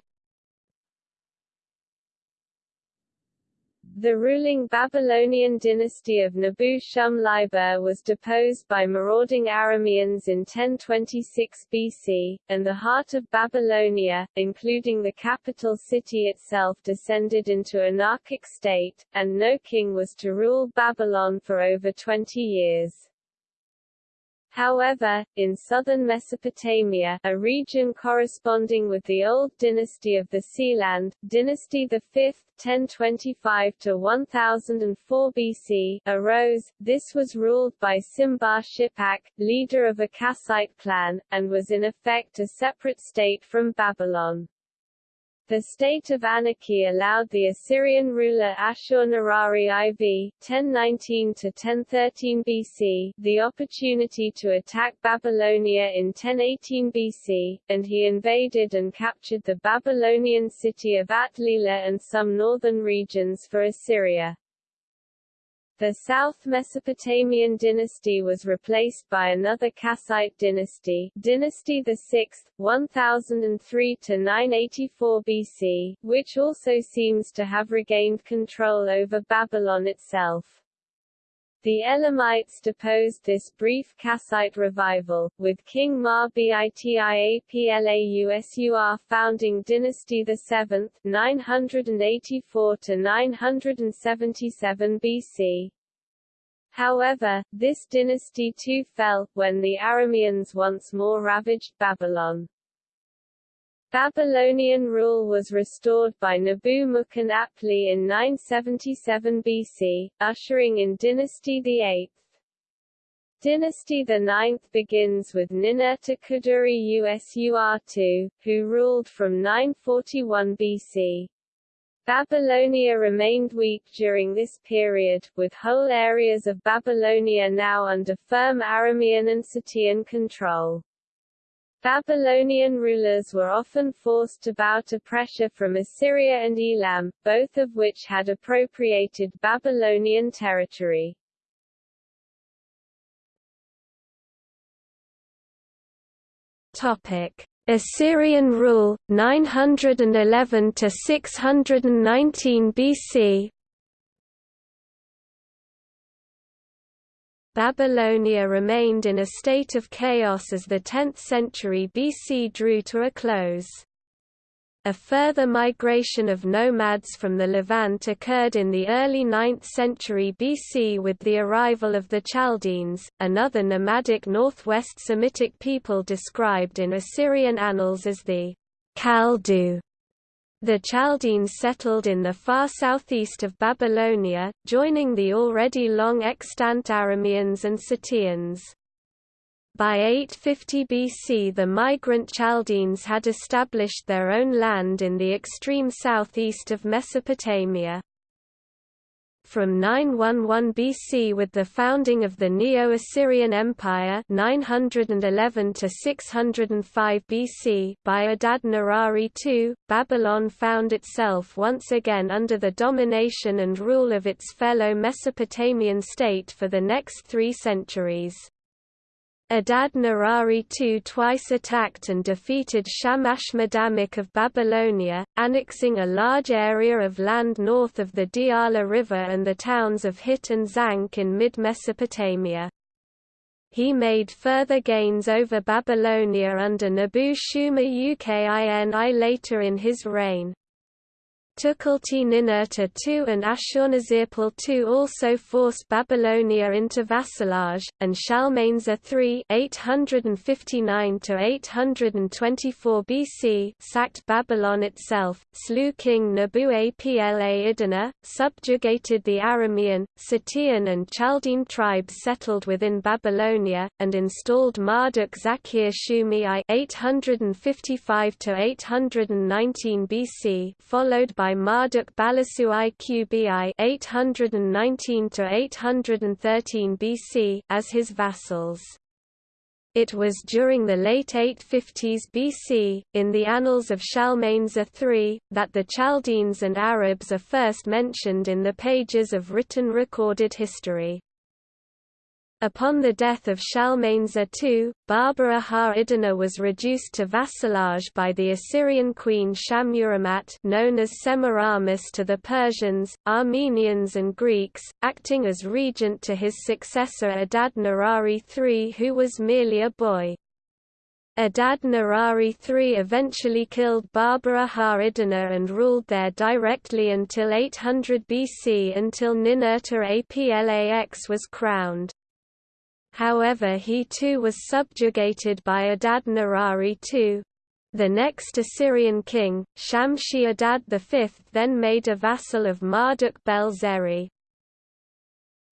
The ruling Babylonian dynasty of Nebu-Shum-Liber was deposed by marauding Arameans in 1026 BC, and the heart of Babylonia, including the capital city itself descended into anarchic state, and no king was to rule Babylon for over 20 years. However, in southern Mesopotamia, a region corresponding with the old dynasty of the Sealand, dynasty the 5th 1025 to 1004 BC, arose. This was ruled by Simbar Shippak, leader of a Kassite clan, and was in effect a separate state from Babylon. The state of anarchy allowed the Assyrian ruler Ashur-Nirari IV (1019–1013 BC) the opportunity to attack Babylonia in 1018 BC, and he invaded and captured the Babylonian city of At-Lila and some northern regions for Assyria. The South Mesopotamian dynasty was replaced by another Kassite dynasty, Dynasty VI, 1003 to 984 BC, which also seems to have regained control over Babylon itself. The Elamites deposed this brief Kassite revival, with King Mar-Bitiaplausur founding Dynasty VII 984–977 BC. However, this dynasty too fell, when the Arameans once more ravaged Babylon. Babylonian rule was restored by Nebu-Mukon Apli in 977 BC, ushering in Dynasty VIII. Dynasty IX begins with Ninurta Kuduri Usur II, who ruled from 941 BC. Babylonia remained weak during this period, with whole areas of Babylonia now under firm Aramean and Sutean control. Babylonian rulers were often forced to bow to pressure from Assyria and Elam, both of which had appropriated Babylonian territory. Topic: Assyrian rule 911 to 619 BC. Babylonia remained in a state of chaos as the 10th century BC drew to a close. A further migration of nomads from the Levant occurred in the early 9th century BC with the arrival of the Chaldeans, another nomadic northwest Semitic people described in Assyrian annals as the Kaldu. The Chaldeans settled in the far southeast of Babylonia, joining the already long extant Arameans and Suteans. By 850 BC the migrant Chaldeans had established their own land in the extreme southeast of Mesopotamia from 911 BC with the founding of the Neo-Assyrian Empire 911 to 605 BC by Adad-nirari II, Babylon found itself once again under the domination and rule of its fellow Mesopotamian state for the next three centuries. Adad Nirari II twice attacked and defeated Shamash-Madamik of Babylonia, annexing a large area of land north of the Diyala River and the towns of Hit and Zank in mid-Mesopotamia. He made further gains over Babylonia under nabu-shuma ukini later in his reign. Tukulti-Ninurta II and Ashurnasirpal II also forced Babylonia into vassalage, and Shalmaneser III (859–824 BC) sacked Babylon itself, slew King Nebu-Apla-Iddina, subjugated the Aramean, Scythian and Chaldean tribes settled within Babylonia, and installed Marduk Zakir Shumi I (855–819 BC), followed by by Marduk Balasu Iqbi 819 to 813 BC as his vassals. It was during the late 850s BC, in the Annals of Shalmaneser III, that the Chaldeans and Arabs are first mentioned in the pages of written recorded history. Upon the death of Shalmaneser II, Baba-aha-iddina was reduced to vassalage by the Assyrian queen Shahmuramat known as Semiramis to the Persians, Armenians and Greeks, acting as regent to his successor Adad Nirari III who was merely a boy. Adad Nirari III eventually killed Baba-aha-iddina and ruled there directly until 800 BC until Ninurta Aplax was crowned. However he too was subjugated by Adad Nirari II. The next Assyrian king, Shamshi-Adad V then made a vassal of Marduk-bel-Zeri.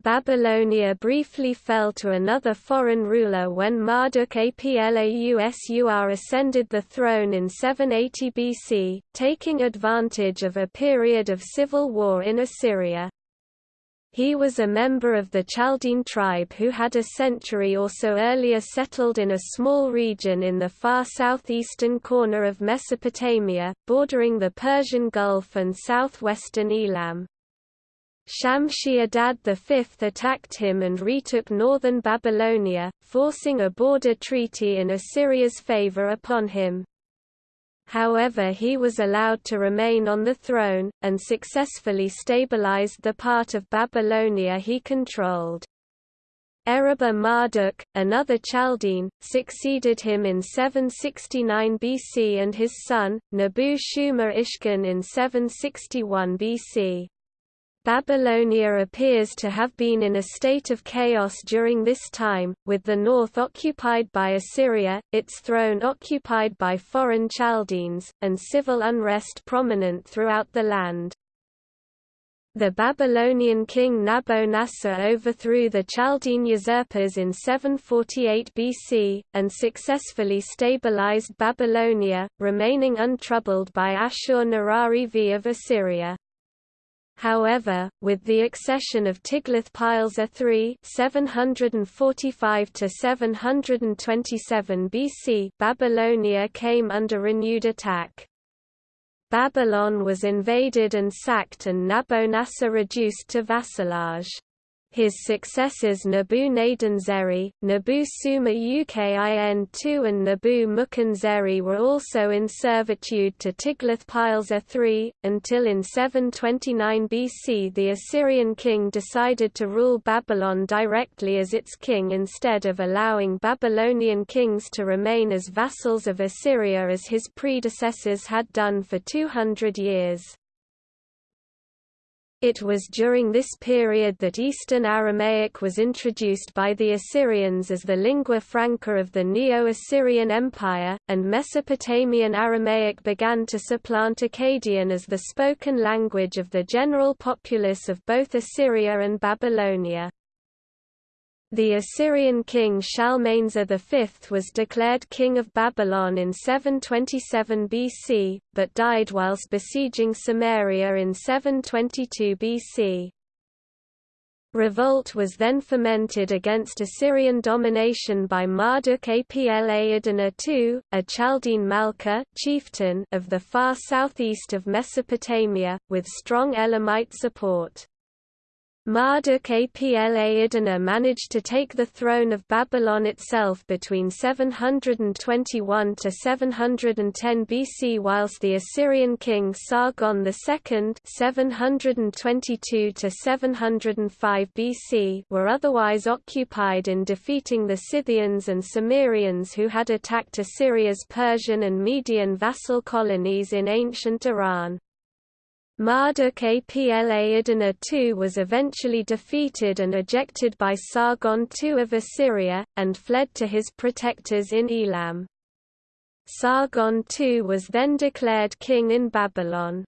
Babylonia briefly fell to another foreign ruler when Marduk Aplausur ascended the throne in 780 BC, taking advantage of a period of civil war in Assyria. He was a member of the Chaldean tribe who had a century or so earlier settled in a small region in the far southeastern corner of Mesopotamia, bordering the Persian Gulf and southwestern Elam. Shamshi-Adad V attacked him and retook northern Babylonia, forcing a border treaty in Assyria's favor upon him. However he was allowed to remain on the throne, and successfully stabilized the part of Babylonia he controlled. Erebba Marduk, another Chaldean, succeeded him in 769 BC and his son, Nabu-Shuma Ishkin in 761 BC. Babylonia appears to have been in a state of chaos during this time, with the north occupied by Assyria, its throne occupied by foreign Chaldeans, and civil unrest prominent throughout the land. The Babylonian king Nabonassar overthrew the Chaldean usurpers in 748 BC, and successfully stabilized Babylonia, remaining untroubled by Ashur-Nirari V of Assyria. However, with the accession of Tiglath-Pileser III (745–727 BC), Babylonia came under renewed attack. Babylon was invaded and sacked, and Nabonassar reduced to vassalage. His successors Nebu-Nadin-Zeri, Nebu-Suma Ukin II and Nebu-Mukun-Zeri were also in servitude to Tiglath-Pileser III, until in 729 BC the Assyrian king decided to rule Babylon directly as its king instead of allowing Babylonian kings to remain as vassals of Assyria as his predecessors had done for 200 years. It was during this period that Eastern Aramaic was introduced by the Assyrians as the lingua franca of the Neo-Assyrian Empire, and Mesopotamian Aramaic began to supplant Akkadian as the spoken language of the general populace of both Assyria and Babylonia. The Assyrian king Shalmaneser V was declared king of Babylon in 727 BC, but died whilst besieging Samaria in 722 BC. Revolt was then fomented against Assyrian domination by Marduk Apla-Iddina II, a Chaldean Malka chieftain of the far southeast of Mesopotamia, with strong Elamite support. Marduk Apla-iddina managed to take the throne of Babylon itself between 721 to 710 BC whilst the Assyrian king Sargon II 722 to 705 BC were otherwise occupied in defeating the Scythians and Cimmerians who had attacked Assyria's Persian and Median vassal colonies in ancient Iran. Marduk Apla-iddina II was eventually defeated and ejected by Sargon II of Assyria, and fled to his protectors in Elam. Sargon II was then declared king in Babylon.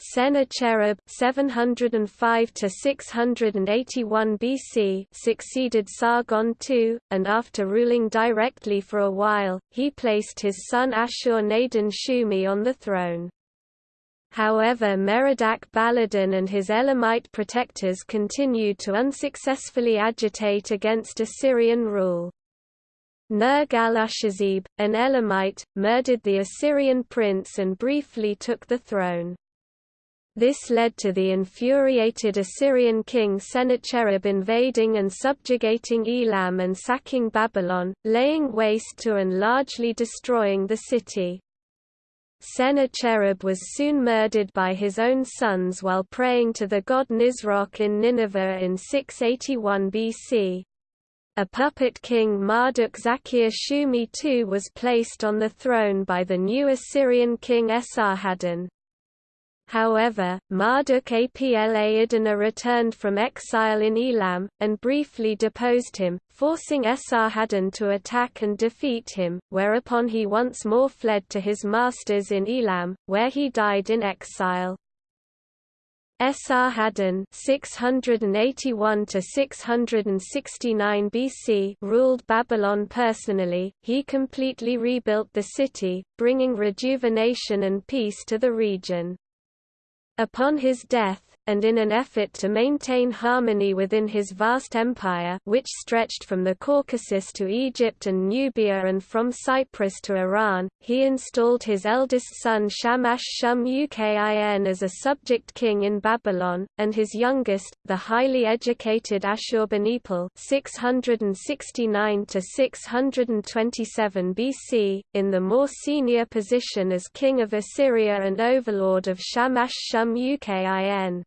Sennacherib 705 to 681 BC succeeded Sargon II, and after ruling directly for a while, he placed his son Ashur-nadin-shumi on the throne. However Merodach Baladan and his Elamite protectors continued to unsuccessfully agitate against Assyrian rule. Nergal-ushezib, an Elamite, murdered the Assyrian prince and briefly took the throne. This led to the infuriated Assyrian king Sennacherib invading and subjugating Elam and sacking Babylon, laying waste to and largely destroying the city. Sennacherib was soon murdered by his own sons while praying to the god Nisroch in Nineveh in 681 BC. A puppet king Marduk Zakir Shumi II was placed on the throne by the new Assyrian king Esarhaddon. However, Marduk Apla-iddina returned from exile in Elam, and briefly deposed him, forcing Esarhaddon to attack and defeat him, whereupon he once more fled to his masters in Elam, where he died in exile. Esarhaddon (681–669 BC ruled Babylon personally. He completely rebuilt the city, bringing rejuvenation and peace to the region. Upon his death, and in an effort to maintain harmony within his vast empire which stretched from the Caucasus to Egypt and Nubia and from Cyprus to Iran, he installed his eldest son Shamash-Shum-Ukin as a subject king in Babylon, and his youngest, the highly educated Ashurbanipal (669–627 BC, in the more senior position as king of Assyria and overlord of Shamash-Shum-Ukin.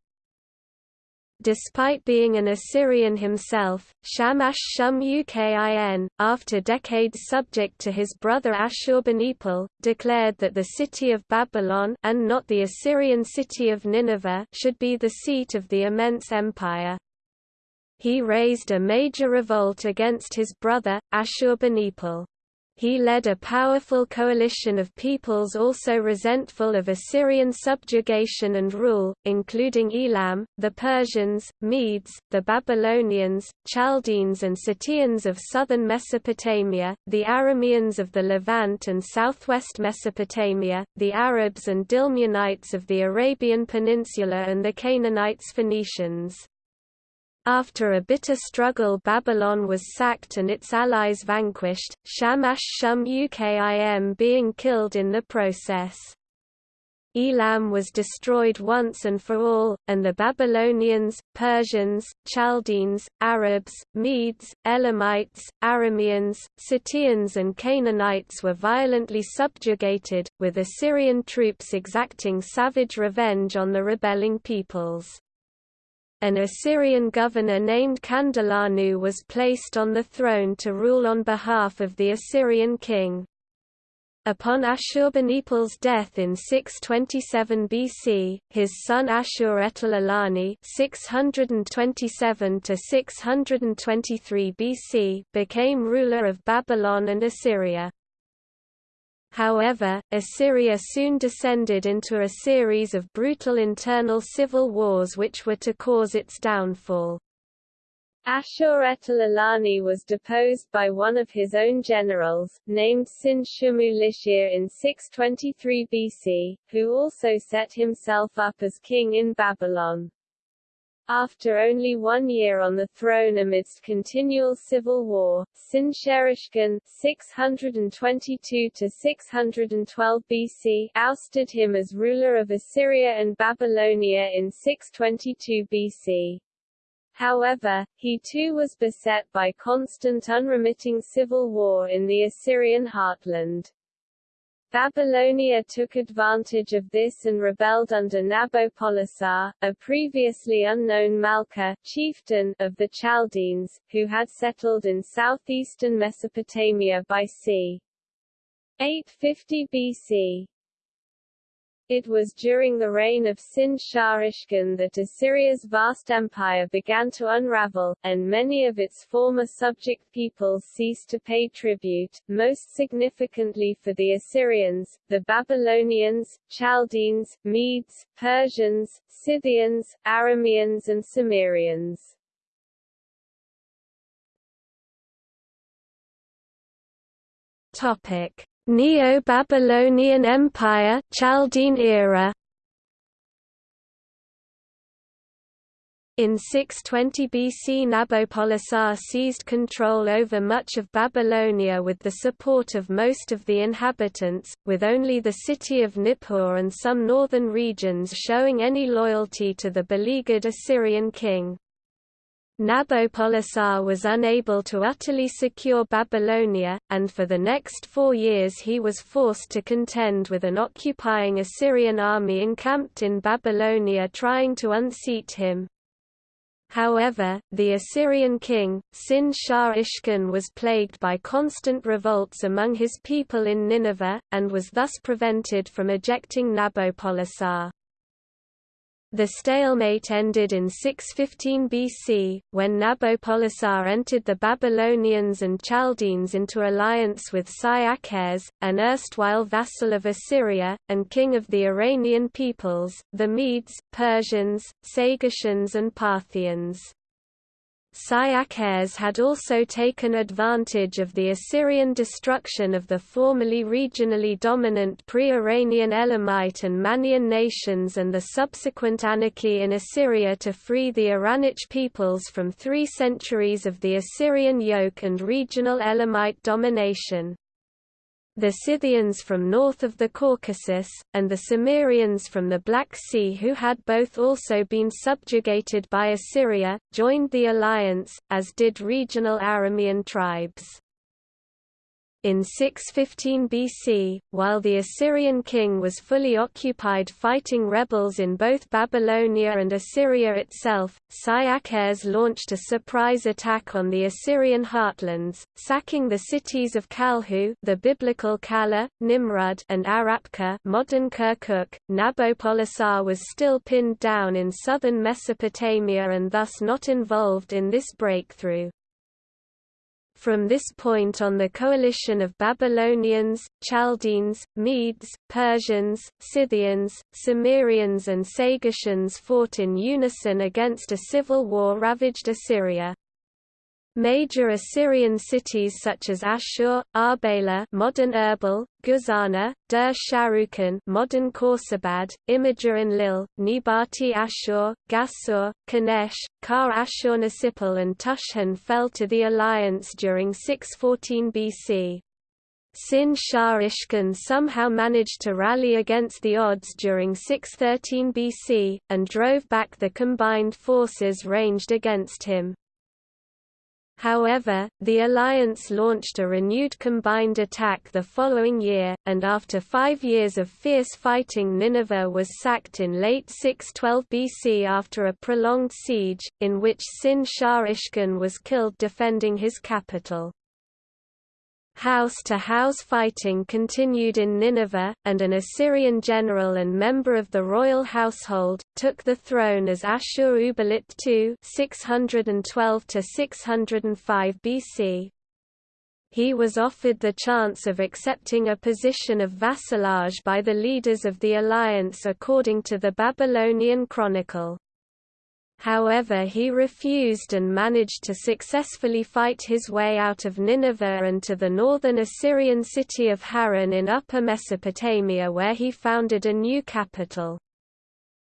Despite being an Assyrian himself, Shamash-Shum-Ukin, after decades subject to his brother Ashurbanipal, declared that the city of Babylon and not the Assyrian city of Nineveh should be the seat of the immense empire. He raised a major revolt against his brother, Ashurbanipal. He led a powerful coalition of peoples also resentful of Assyrian subjugation and rule, including Elam, the Persians, Medes, the Babylonians, Chaldeans and Suteans of southern Mesopotamia, the Arameans of the Levant and southwest Mesopotamia, the Arabs and Dilmunites of the Arabian Peninsula and the Canaanites Phoenicians. After a bitter struggle Babylon was sacked and its allies vanquished, Shamash-Shum-Ukin being killed in the process. Elam was destroyed once and for all, and the Babylonians, Persians, Chaldeans, Arabs, Medes, Elamites, Arameans, Suteans and Canaanites were violently subjugated, with Assyrian troops exacting savage revenge on the rebelling peoples an Assyrian governor named Kandalanu was placed on the throne to rule on behalf of the Assyrian king. Upon Ashurbanipal's death in 627 BC, his son Ashur-etil-ilani (627–623 BC) became ruler of Babylon and Assyria. However, Assyria soon descended into a series of brutal internal civil wars which were to cause its downfall. Ashur-etil-ilani was deposed by one of his own generals, named Sin-shumu-lishir in 623 BC, who also set himself up as king in Babylon. After only one year on the throne amidst continual civil war, Sin-Sharishkan (622–612 BC) ousted him as ruler of Assyria and Babylonia in 622 BC. However, he too was beset by constant unremitting civil war in the Assyrian heartland. Babylonia took advantage of this and rebelled under Nabopolassar, a previously unknown Malka chieftain of the Chaldeans, who had settled in southeastern Mesopotamia by c. 850 BC. It was during the reign of Sin-Shar Ishkan that Assyria's vast empire began to unravel, and many of its former subject peoples ceased to pay tribute, most significantly for the Assyrians, the Babylonians, Chaldeans, Medes, Persians, Scythians, Arameans and Cimmerians. Topic Neo-Babylonian Empire Chaldean era In 620 BC Nabopolassar seized control over much of Babylonia with the support of most of the inhabitants, with only the city of Nippur and some northern regions showing any loyalty to the beleaguered Assyrian king. Nabopolassar was unable to utterly secure Babylonia, and for the next four years he was forced to contend with an occupying Assyrian army encamped in Babylonia trying to unseat him. However, the Assyrian king, Ishkan was plagued by constant revolts among his people in Nineveh, and was thus prevented from ejecting Nabopolassar. The stalemate ended in 615 BC, when Nabopolassar entered the Babylonians and Chaldeans into alliance with Cyaxares, an erstwhile vassal of Assyria, and king of the Iranian peoples, the Medes, Persians, Sagartians and Parthians. Cyaxares had also taken advantage of the Assyrian destruction of the formerly regionally dominant pre-Iranian Elamite and Mannaean nations and the subsequent anarchy in Assyria to free the Iranic peoples from three centuries of the Assyrian yoke and regional Elamite domination the Scythians from north of the Caucasus, and the Cimmerians from the Black Sea who had both also been subjugated by Assyria, joined the alliance, as did regional Aramean tribes. In 615 BC, while the Assyrian king was fully occupied fighting rebels in both Babylonia and Assyria itself, Cyaxares launched a surprise attack on the Assyrian heartlands, sacking the cities of Kalhu the biblical Calah, Nimrud and Arapka modern Kirkuk. Nabopolassar was still pinned down in southern Mesopotamia and thus not involved in this breakthrough. From this point on the coalition of Babylonians, Chaldeans, Medes, Persians, Scythians, Cimmerians and Sagartians fought in unison against a civil war ravaged Assyria. Major Assyrian cities such as Ashur, Arbela modern Erbil, Guzana, Dur Sharrukin modern Khorsabad, Imgur Enlil, Nebati Ashur, Gassur, Kanesh, Kar Ashur-Nisipal and Tushhan fell to the alliance during 614 BC. Sin-Shar Ishkan somehow managed to rally against the odds during 613 BC, and drove back the combined forces ranged against him. However, the alliance launched a renewed combined attack the following year, and after five years of fierce fighting Nineveh was sacked in late 612 BC after a prolonged siege, in which Sin-Shar Ishkan was killed defending his capital. House-to-house -house fighting continued in Nineveh, and an Assyrian general and member of the royal household, took the throne as Ashur-uballit II 612 BC. He was offered the chance of accepting a position of vassalage by the leaders of the alliance according to the Babylonian Chronicle. However he refused and managed to successfully fight his way out of Nineveh and to the northern Assyrian city of Haran in Upper Mesopotamia where he founded a new capital.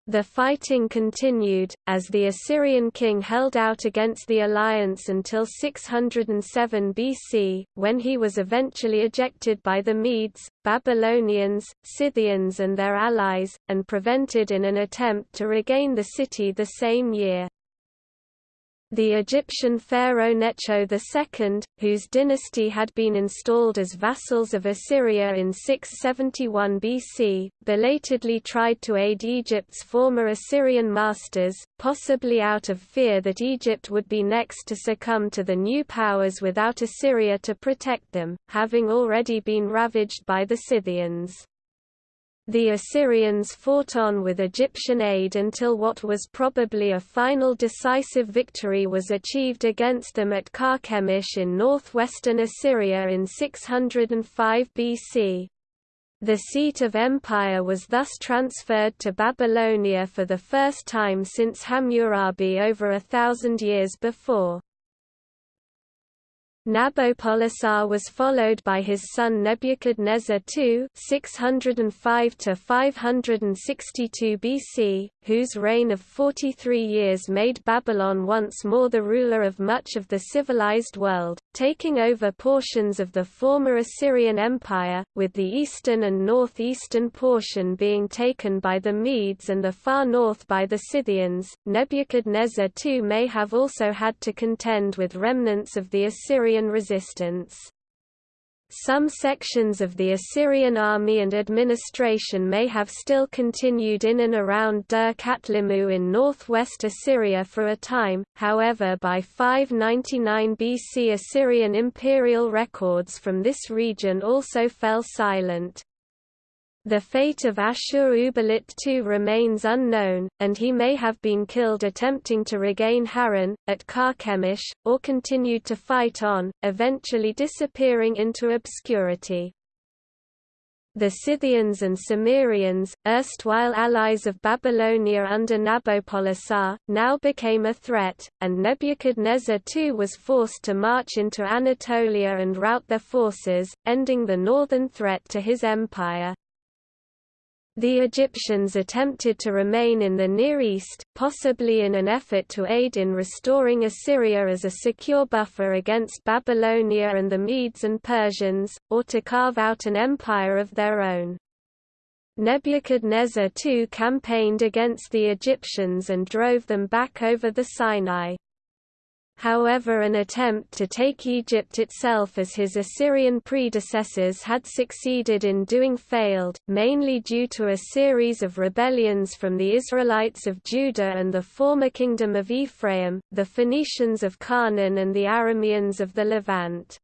The fighting continued, as the Assyrian king held out against the alliance until 607 BC, when he was eventually ejected by the Medes, Babylonians, Scythians and their allies, and prevented in an attempt to regain the city the same year. The Egyptian pharaoh Necho II, whose dynasty had been installed as vassals of Assyria in 671 BC, belatedly tried to aid Egypt's former Assyrian masters, possibly out of fear that Egypt would be next to succumb to the new powers without Assyria to protect them, having already been ravaged by the Scythians. The Assyrians fought on with Egyptian aid until what was probably a final decisive victory was achieved against them at Carchemish in northwestern Assyria in 605 BC. The seat of empire was thus transferred to Babylonia for the first time since Hammurabi over a thousand years before. Nabopolassar was followed by his son Nebuchadnezzar II 605 562 BC, whose reign of 43 years made Babylon once more the ruler of much of the civilized world, taking over portions of the former Assyrian Empire, with the eastern and northeastern portion being taken by the Medes and the far north by the Scythians. Nebuchadnezzar II may have also had to contend with remnants of the Assyrian Assyrian resistance. Some sections of the Assyrian army and administration may have still continued in and around Dur Katlimmu in northwest Assyria for a time, however by 599 BC Assyrian imperial records from this region also fell silent. The fate of Ashur-uballit II remains unknown, and he may have been killed attempting to regain Haran, at Carchemish, or continued to fight on, eventually disappearing into obscurity. The Scythians and Cimmerians, erstwhile allies of Babylonia under Nabopolassar, now became a threat, and Nebuchadnezzar II was forced to march into Anatolia and rout their forces, ending the northern threat to his empire. The Egyptians attempted to remain in the Near East, possibly in an effort to aid in restoring Assyria as a secure buffer against Babylonia and the Medes and Persians, or to carve out an empire of their own. Nebuchadnezzar II campaigned against the Egyptians and drove them back over the Sinai. However an attempt to take Egypt itself as his Assyrian predecessors had succeeded in doing failed, mainly due to a series of rebellions from the Israelites of Judah and the former kingdom of Ephraim, the Phoenicians of Canaan and the Arameans of the Levant.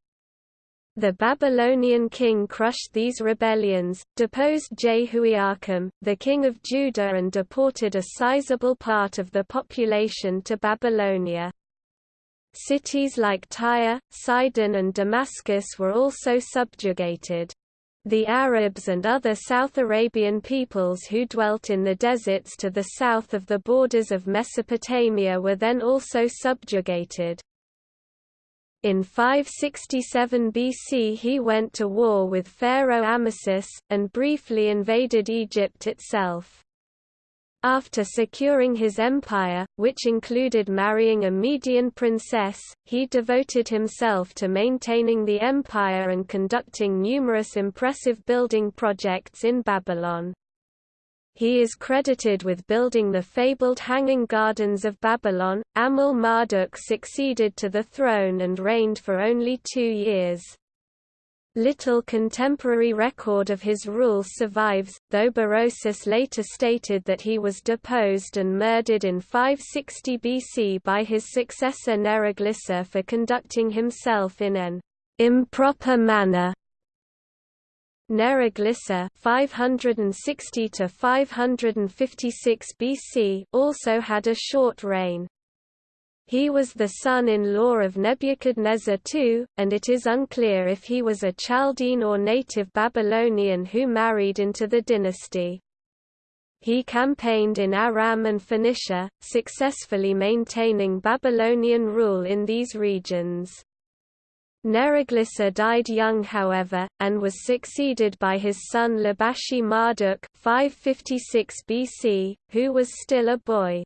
The Babylonian king crushed these rebellions, deposed Jehoiakim, the king of Judah and deported a sizable part of the population to Babylonia. Cities like Tyre, Sidon and Damascus were also subjugated. The Arabs and other South Arabian peoples who dwelt in the deserts to the south of the borders of Mesopotamia were then also subjugated. In 567 BC he went to war with Pharaoh Amasis, and briefly invaded Egypt itself. After securing his empire, which included marrying a Median princess, he devoted himself to maintaining the empire and conducting numerous impressive building projects in Babylon. He is credited with building the fabled Hanging Gardens of Babylon. Amel-Marduk succeeded to the throne and reigned for only two years. Little contemporary record of his rule survives, though Berosus later stated that he was deposed and murdered in 560 BC by his successor Neriglissar for conducting himself in an improper manner. Neriglissar 560 to 556 BC also had a short reign. He was the son-in-law of Nebuchadnezzar II, and it is unclear if he was a Chaldean or native Babylonian who married into the dynasty. He campaigned in Aram and Phoenicia, successfully maintaining Babylonian rule in these regions. Neriglissar died young however, and was succeeded by his son Labashi Marduk 556 BC, who was still a boy.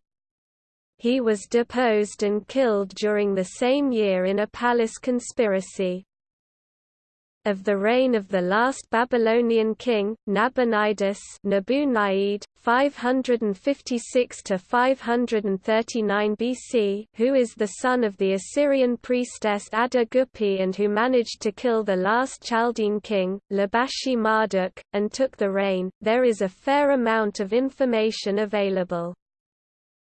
He was deposed and killed during the same year in a palace conspiracy of the reign of the last Babylonian king, Nabonidus Nabu 556 to 539 BC, who is the son of the Assyrian priestess Adda-Guppi and who managed to kill the last Chaldean king, Labashi Marduk, and took the reign. There is a fair amount of information available.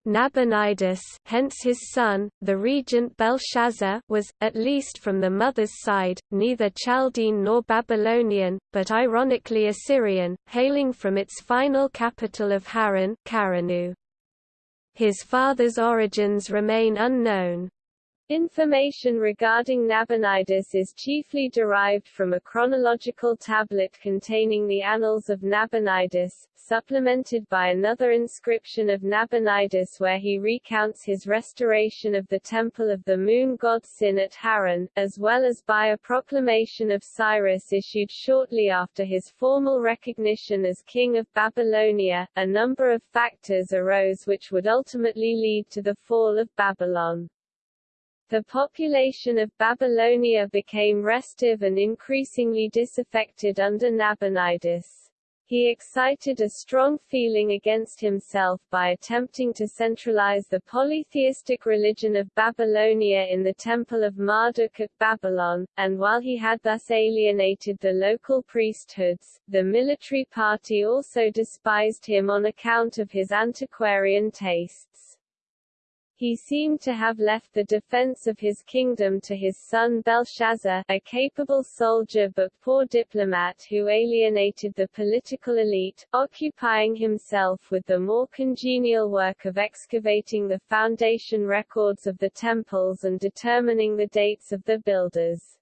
Nabonidus hence his son, the regent Belshazzar was, at least from the mother's side, neither Chaldean nor Babylonian, but ironically Assyrian, hailing from its final capital of Haran His father's origins remain unknown. Information regarding Nabonidus is chiefly derived from a chronological tablet containing the Annals of Nabonidus, supplemented by another inscription of Nabonidus where he recounts his restoration of the temple of the moon god Sin at Haran, as well as by a proclamation of Cyrus issued shortly after his formal recognition as king of Babylonia. A number of factors arose which would ultimately lead to the fall of Babylon. The population of Babylonia became restive and increasingly disaffected under Nabonidus. He excited a strong feeling against himself by attempting to centralize the polytheistic religion of Babylonia in the Temple of Marduk at Babylon, and while he had thus alienated the local priesthoods, the military party also despised him on account of his antiquarian tastes. He seemed to have left the defense of his kingdom to his son Belshazzar, a capable soldier but poor diplomat who alienated the political elite, occupying himself with the more congenial work of excavating the foundation records of the temples and determining the dates of the builders.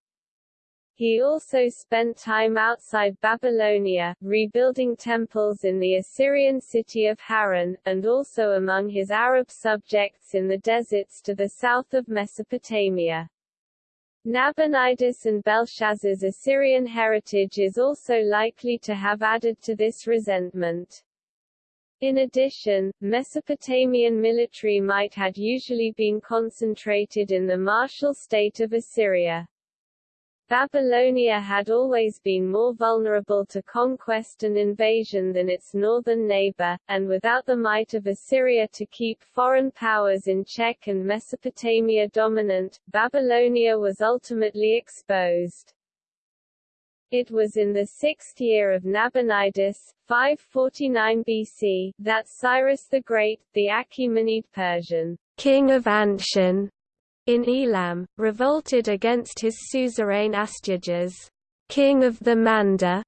He also spent time outside Babylonia, rebuilding temples in the Assyrian city of Haran, and also among his Arab subjects in the deserts to the south of Mesopotamia. Nabonidus and Belshazzar's Assyrian heritage is also likely to have added to this resentment. In addition, Mesopotamian military might had usually been concentrated in the martial state of Assyria. Babylonia had always been more vulnerable to conquest and invasion than its northern neighbor, and without the might of Assyria to keep foreign powers in check and Mesopotamia dominant, Babylonia was ultimately exposed. It was in the sixth year of Nabonidus, 549 BC, that Cyrus the Great, the Achaemenid Persian king of Anshan, in Elam, revolted against his suzerain Astyages, king of the Manda,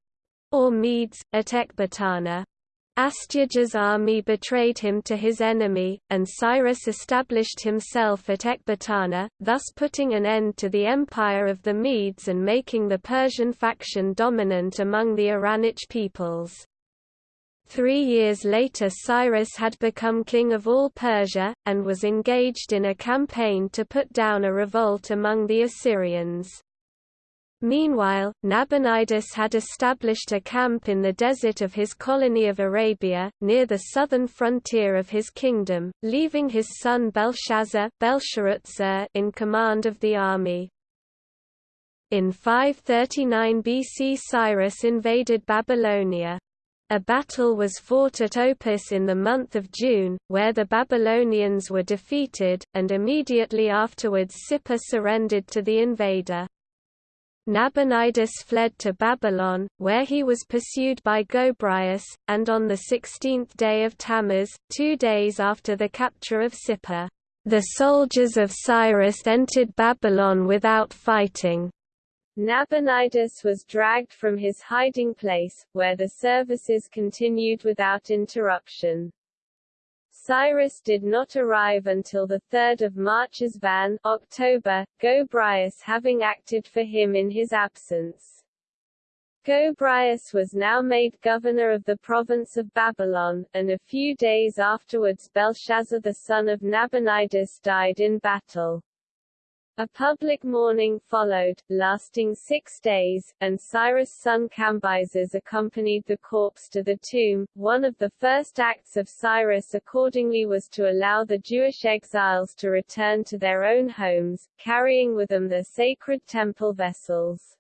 or Medes, at Ecbatana. Astyages' army betrayed him to his enemy, and Cyrus established himself at Ecbatana, thus putting an end to the empire of the Medes and making the Persian faction dominant among the Iranic peoples. Three years later Cyrus had become king of all Persia, and was engaged in a campaign to put down a revolt among the Assyrians. Meanwhile, Nabonidus had established a camp in the desert of his colony of Arabia, near the southern frontier of his kingdom, leaving his son Belshazzar in command of the army. In 539 BC Cyrus invaded Babylonia. A battle was fought at Opis in the month of June, where the Babylonians were defeated, and immediately afterwards Sippar surrendered to the invader. Nabonidus fled to Babylon, where he was pursued by Gobryas, and on the sixteenth day of Tammuz, two days after the capture of Sippar, the soldiers of Cyrus entered Babylon without fighting. Nabonidus was dragged from his hiding place, where the services continued without interruption. Cyrus did not arrive until 3 Marchesvan October, Gobryas having acted for him in his absence. Gobryas was now made governor of the province of Babylon, and a few days afterwards Belshazzar the son of Nabonidus died in battle. A public mourning followed, lasting six days, and Cyrus' son Cambyses accompanied the corpse to the tomb. One of the first acts of Cyrus accordingly was to allow the Jewish exiles to return to their own homes, carrying with them their sacred temple vessels.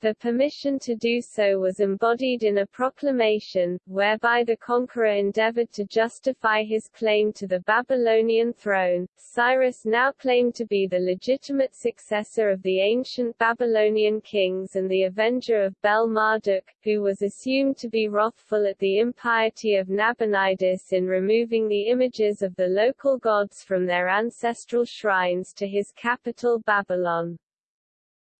The permission to do so was embodied in a proclamation, whereby the conqueror endeavored to justify his claim to the Babylonian throne. Cyrus now claimed to be the legitimate successor of the ancient Babylonian kings and the avenger of Bel-Marduk, who was assumed to be wrathful at the impiety of Nabonidus in removing the images of the local gods from their ancestral shrines to his capital Babylon.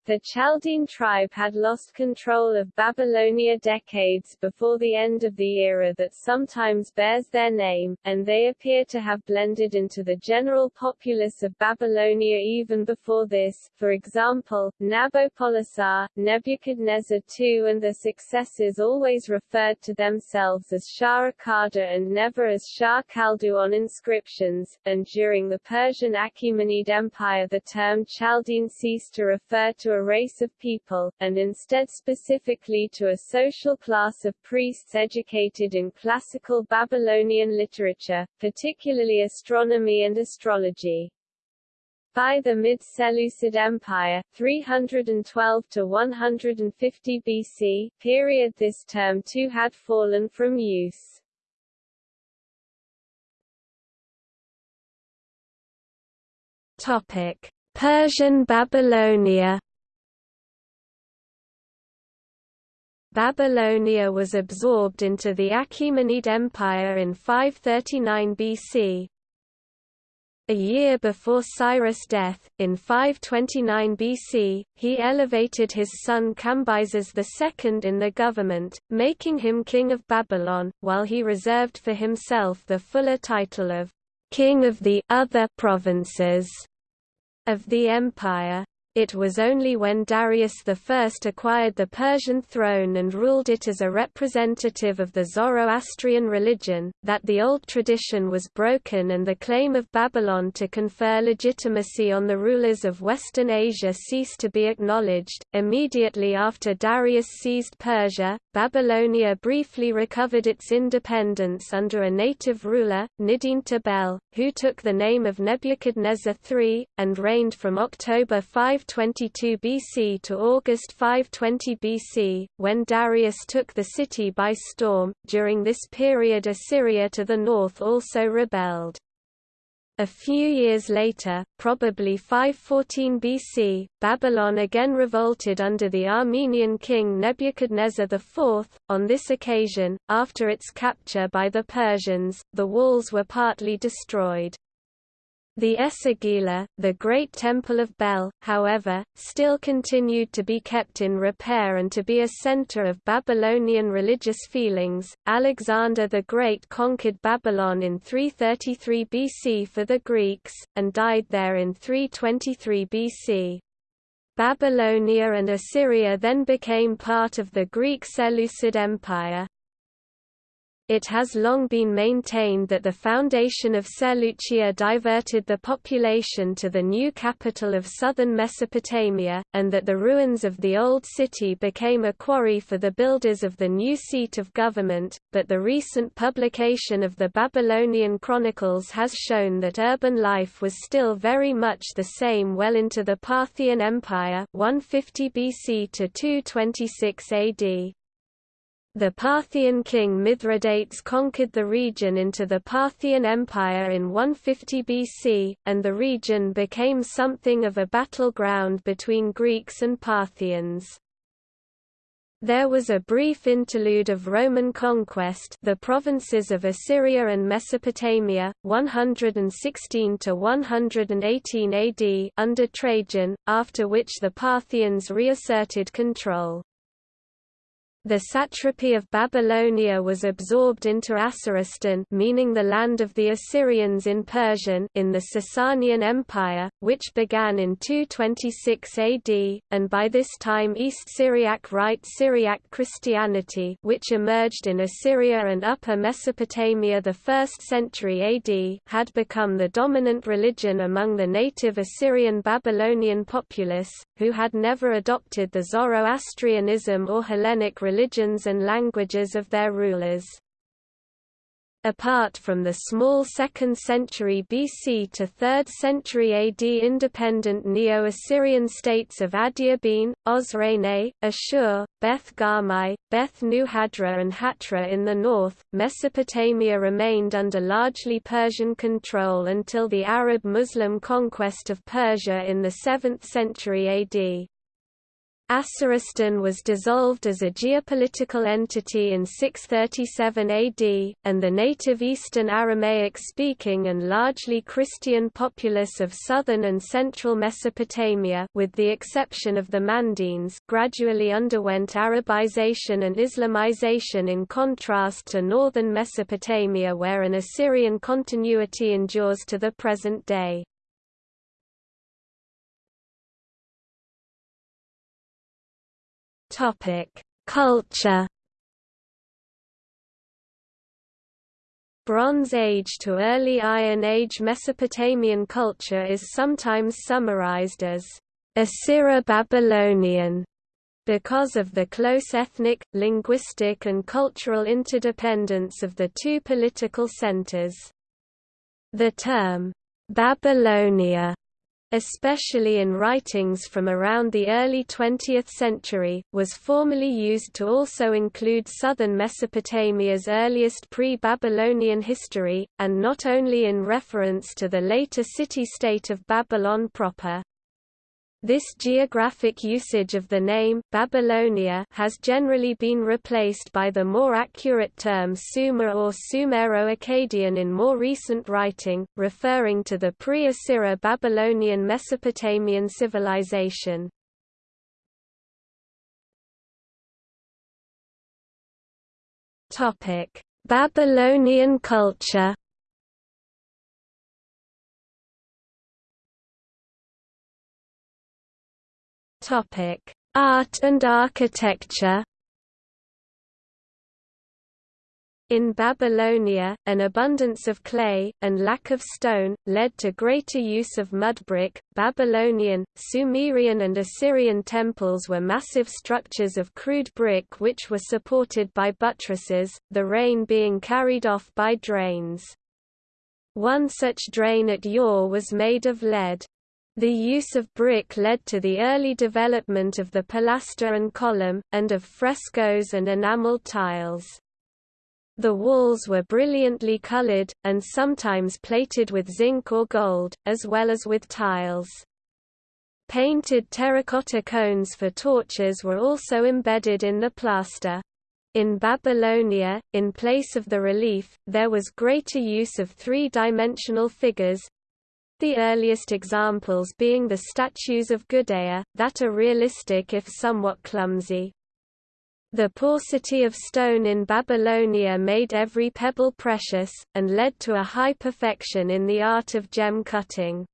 The Chaldean tribe had lost control of Babylonia decades before the end of the era that sometimes bears their name, and they appear to have blended into the general populace of Babylonia even before this. For example, Nabopolassar, Nebuchadnezzar II and their successors always referred to themselves as Shah and never as Shar Kaldu on inscriptions, and during the Persian Achaemenid Empire the term Chaldean ceased to refer to a race of people, and instead specifically to a social class of priests educated in classical Babylonian literature, particularly astronomy and astrology. By the mid-Seleucid Empire 312 to 150 BC period this term too had fallen from use. Topic: Persian Babylonia Babylonia was absorbed into the Achaemenid Empire in 539 BC. A year before Cyrus' death, in 529 BC, he elevated his son Cambyses II in the government, making him king of Babylon, while he reserved for himself the fuller title of king of the other provinces of the empire. It was only when Darius I acquired the Persian throne and ruled it as a representative of the Zoroastrian religion, that the old tradition was broken and the claim of Babylon to confer legitimacy on the rulers of Western Asia ceased to be acknowledged. Immediately after Darius seized Persia, Babylonia briefly recovered its independence under a native ruler, Nidintu-Bel, who took the name of Nebuchadnezzar III, and reigned from October 5 522 BC to August 520 BC, when Darius took the city by storm. During this period, Assyria to the north also rebelled. A few years later, probably 514 BC, Babylon again revolted under the Armenian king Nebuchadnezzar IV. On this occasion, after its capture by the Persians, the walls were partly destroyed. The Esagila, the great temple of Bel, however, still continued to be kept in repair and to be a center of Babylonian religious feelings. Alexander the Great conquered Babylon in 333 BC for the Greeks, and died there in 323 BC. Babylonia and Assyria then became part of the Greek Seleucid Empire. It has long been maintained that the foundation of Seleucia diverted the population to the new capital of southern Mesopotamia, and that the ruins of the old city became a quarry for the builders of the new seat of government, but the recent publication of the Babylonian Chronicles has shown that urban life was still very much the same well into the Parthian Empire 150 BC to 226 AD. The Parthian king Mithridates conquered the region into the Parthian Empire in 150 BC, and the region became something of a battleground between Greeks and Parthians. There was a brief interlude of Roman conquest the provinces of Assyria and Mesopotamia, 116 to 118 AD under Trajan, after which the Parthians reasserted control. The satrapy of Babylonia was absorbed into Asoristan meaning the land of the Assyrians in Persian in the Sasanian Empire, which began in 226 AD, and by this time East Syriac Rite Syriac Christianity which emerged in Assyria and Upper Mesopotamia the 1st century AD had become the dominant religion among the native Assyrian Babylonian populace, who had never adopted the Zoroastrianism or Hellenic religions and languages of their rulers. Apart from the small 2nd century BC to 3rd century AD independent Neo-Assyrian states of Adiabene, Osroene, Ashur, Beth Garmai, Beth Nuhadra and Hatra in the north, Mesopotamia remained under largely Persian control until the Arab-Muslim conquest of Persia in the 7th century AD. Asoristan was dissolved as a geopolitical entity in 637 AD, and the native Eastern Aramaic-speaking and largely Christian populace of southern and central Mesopotamia with the exception of the Mandaeans gradually underwent Arabization and Islamization in contrast to northern Mesopotamia where an Assyrian continuity endures to the present day. Culture. Bronze Age to early Iron Age Mesopotamian culture is sometimes summarized as Assyro-Babylonian because of the close ethnic, linguistic and cultural interdependence of the two political centers. The term, Babylonia especially in writings from around the early 20th century, was formally used to also include southern Mesopotamia's earliest pre-Babylonian history, and not only in reference to the later city-state of Babylon proper. This geographic usage of the name Babylonia has generally been replaced by the more accurate term Sumer or Sumero-Akkadian in more recent writing, referring to the pre-Assyro Babylonian Mesopotamian civilization. Babylonian culture Topic: Art and architecture. In Babylonia, an abundance of clay, and lack of stone, led to greater use of mud brick. Babylonian, Sumerian, and Assyrian temples were massive structures of crude brick which were supported by buttresses, the rain being carried off by drains. One such drain at Ur was made of lead. The use of brick led to the early development of the pilaster and column, and of frescoes and enameled tiles. The walls were brilliantly colored, and sometimes plated with zinc or gold, as well as with tiles. Painted terracotta cones for torches were also embedded in the plaster. In Babylonia, in place of the relief, there was greater use of three-dimensional figures, the earliest examples being the statues of Gudea, that are realistic if somewhat clumsy. The paucity of stone in Babylonia made every pebble precious, and led to a high perfection in the art of gem cutting.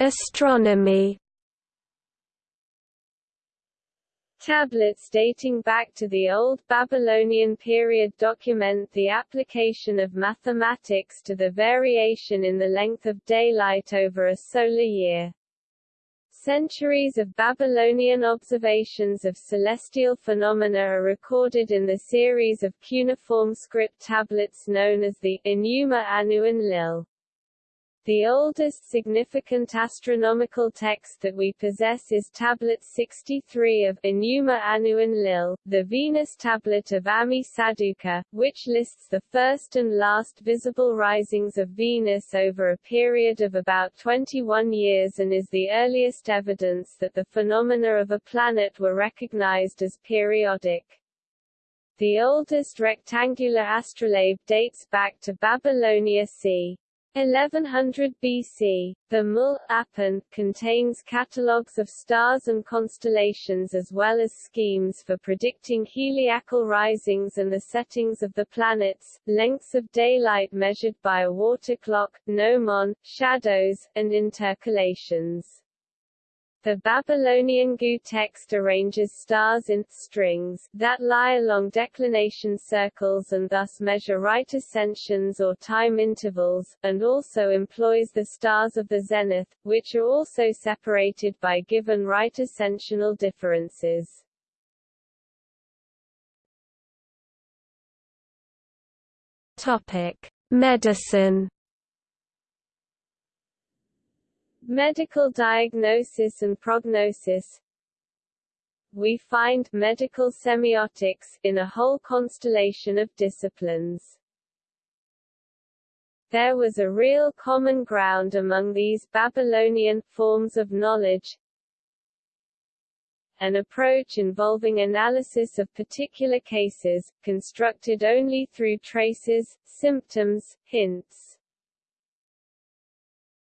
Astronomy Tablets dating back to the Old Babylonian period document the application of mathematics to the variation in the length of daylight over a solar year. Centuries of Babylonian observations of celestial phenomena are recorded in the series of cuneiform script tablets known as the Enuma Anu Enlil. The oldest significant astronomical text that we possess is Tablet 63 of Enuma Anu Enlil, the Venus tablet of Ammi Saduqa, which lists the first and last visible risings of Venus over a period of about 21 years and is the earliest evidence that the phenomena of a planet were recognized as periodic. The oldest rectangular astrolabe dates back to Babylonia c. 1100 BC, the Mul Apan contains catalogues of stars and constellations as well as schemes for predicting heliacal risings and the settings of the planets, lengths of daylight measured by a water clock, gnomon, shadows, and intercalations. The Babylonian Gu text arranges stars in strings that lie along declination circles and thus measure right ascensions or time intervals, and also employs the stars of the zenith, which are also separated by given right ascensional differences. Topic: Medicine Medical diagnosis and prognosis. We find medical semiotics in a whole constellation of disciplines. There was a real common ground among these Babylonian forms of knowledge, an approach involving analysis of particular cases, constructed only through traces, symptoms, hints,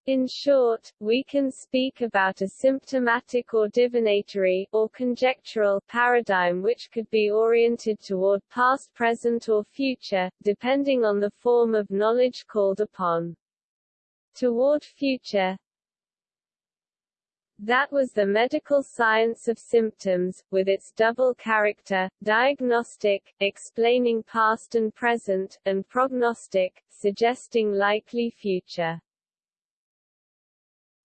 in short, we can speak about a symptomatic or divinatory, or conjectural, paradigm which could be oriented toward past present or future, depending on the form of knowledge called upon. Toward future, that was the medical science of symptoms, with its double character, diagnostic, explaining past and present, and prognostic, suggesting likely future.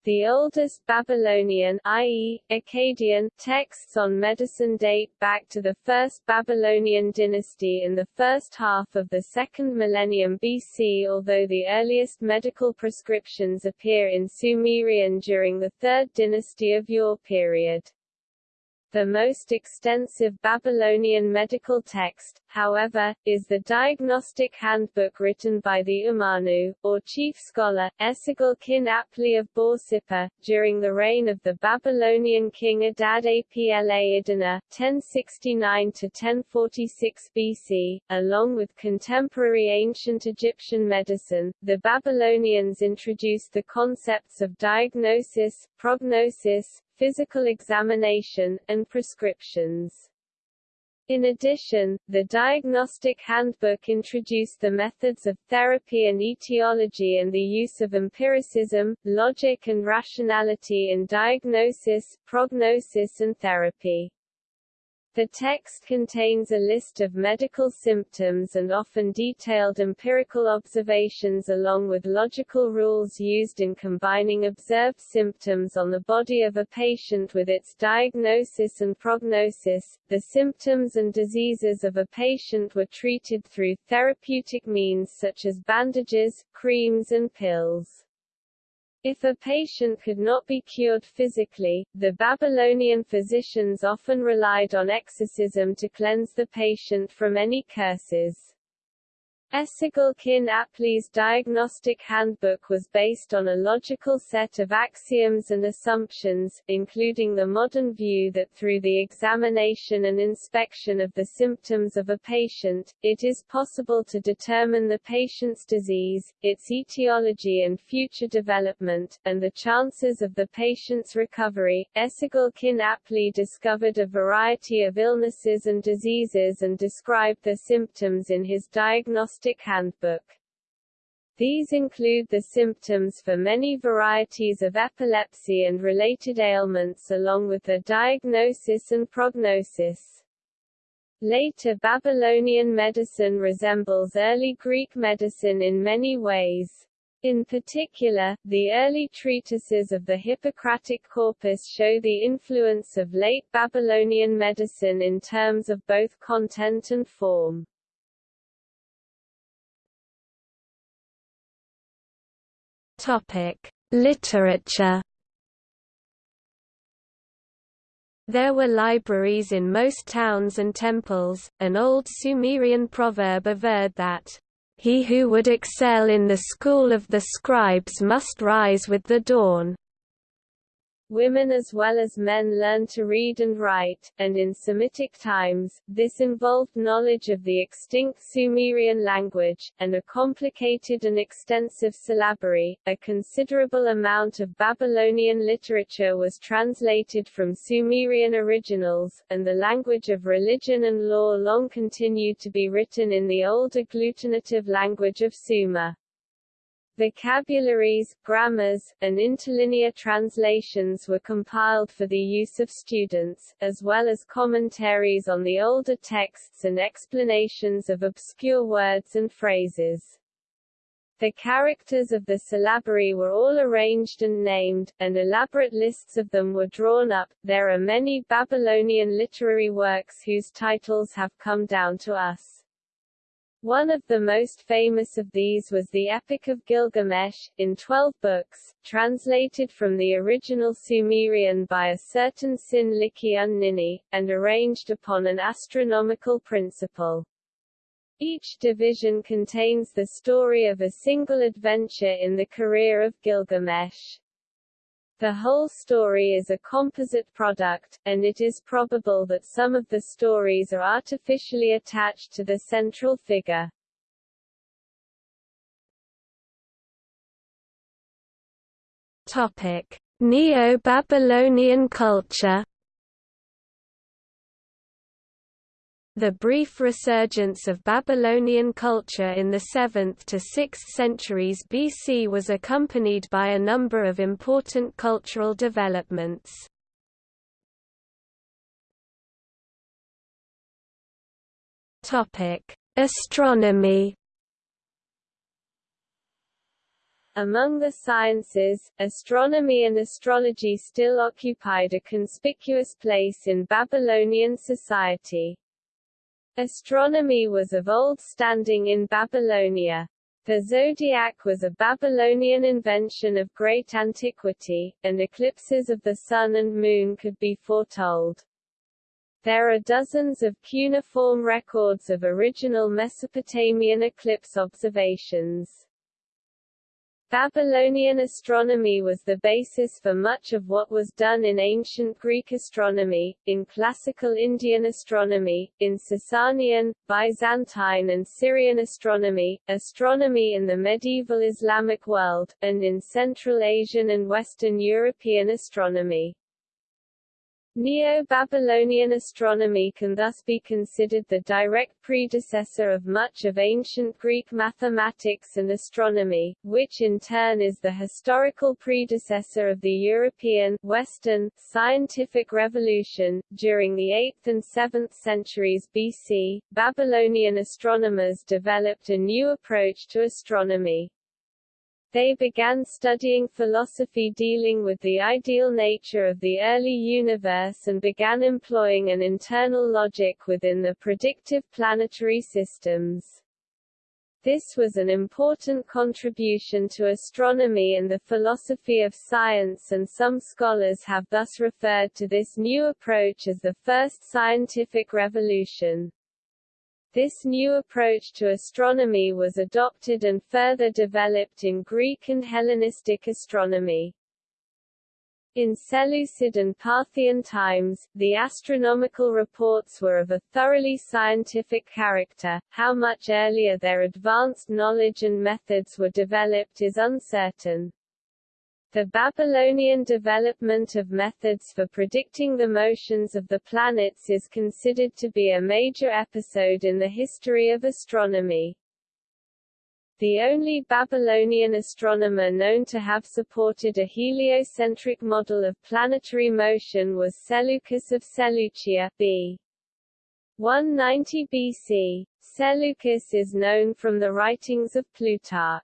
The oldest Babylonian i.e., Akkadian texts on medicine date back to the first Babylonian dynasty in the first half of the second millennium BC although the earliest medical prescriptions appear in Sumerian during the third dynasty of Ur period. The most extensive Babylonian medical text, however, is the diagnostic handbook written by the Umanu, or chief scholar, Esagil kin Apli of Borsippa, during the reign of the Babylonian king Adad Apla Idina, 1069–1046 BC. Along with contemporary ancient Egyptian medicine, the Babylonians introduced the concepts of diagnosis, prognosis, physical examination, and prescriptions. In addition, the Diagnostic Handbook introduced the methods of therapy and etiology and the use of empiricism, logic and rationality in diagnosis, prognosis and therapy. The text contains a list of medical symptoms and often detailed empirical observations along with logical rules used in combining observed symptoms on the body of a patient with its diagnosis and prognosis. The symptoms and diseases of a patient were treated through therapeutic means such as bandages, creams and pills. If a patient could not be cured physically, the Babylonian physicians often relied on exorcism to cleanse the patient from any curses. Esagil kin Apli's diagnostic handbook was based on a logical set of axioms and assumptions, including the modern view that through the examination and inspection of the symptoms of a patient, it is possible to determine the patient's disease, its etiology and future development, and the chances of the patient's recovery. Esagil kin Apli discovered a variety of illnesses and diseases and described their symptoms in his diagnostic Diagnostic Handbook. These include the symptoms for many varieties of epilepsy and related ailments along with the diagnosis and prognosis. Later Babylonian medicine resembles early Greek medicine in many ways. In particular, the early treatises of the Hippocratic corpus show the influence of late Babylonian medicine in terms of both content and form. Topic: Literature. There were libraries in most towns and temples. An old Sumerian proverb averred that, He who would excel in the school of the scribes must rise with the dawn. Women as well as men learned to read and write, and in Semitic times, this involved knowledge of the extinct Sumerian language, and a complicated and extensive syllabary. A considerable amount of Babylonian literature was translated from Sumerian originals, and the language of religion and law long continued to be written in the old agglutinative language of Sumer. Vocabularies, grammars, and interlinear translations were compiled for the use of students, as well as commentaries on the older texts and explanations of obscure words and phrases. The characters of the syllabary were all arranged and named, and elaborate lists of them were drawn up. There are many Babylonian literary works whose titles have come down to us. One of the most famous of these was the Epic of Gilgamesh, in twelve books, translated from the original Sumerian by a certain Sin-Liki-Un-Nini, and arranged upon an astronomical principle. Each division contains the story of a single adventure in the career of Gilgamesh. The whole story is a composite product, and it is probable that some of the stories are artificially attached to the central figure. Topic: Neo-Babylonian culture The brief resurgence of Babylonian culture in the 7th to 6th centuries BC was accompanied by a number of important cultural developments. Astronomy Among the sciences, astronomy and astrology still occupied a conspicuous place in Babylonian society. Astronomy was of old standing in Babylonia. The zodiac was a Babylonian invention of great antiquity, and eclipses of the sun and moon could be foretold. There are dozens of cuneiform records of original Mesopotamian eclipse observations. Babylonian astronomy was the basis for much of what was done in ancient Greek astronomy, in classical Indian astronomy, in Sasanian, Byzantine and Syrian astronomy, astronomy in the medieval Islamic world, and in Central Asian and Western European astronomy. Neo-Babylonian astronomy can thus be considered the direct predecessor of much of ancient Greek mathematics and astronomy, which in turn is the historical predecessor of the European Western scientific revolution. During the 8th and 7th centuries BC, Babylonian astronomers developed a new approach to astronomy. They began studying philosophy dealing with the ideal nature of the early universe and began employing an internal logic within the predictive planetary systems. This was an important contribution to astronomy and the philosophy of science and some scholars have thus referred to this new approach as the first scientific revolution. This new approach to astronomy was adopted and further developed in Greek and Hellenistic astronomy. In Seleucid and Parthian times, the astronomical reports were of a thoroughly scientific character. How much earlier their advanced knowledge and methods were developed is uncertain. The Babylonian development of methods for predicting the motions of the planets is considered to be a major episode in the history of astronomy. The only Babylonian astronomer known to have supported a heliocentric model of planetary motion was Seleucus of Seleucia b. 190 BC. Seleucus is known from the writings of Plutarch.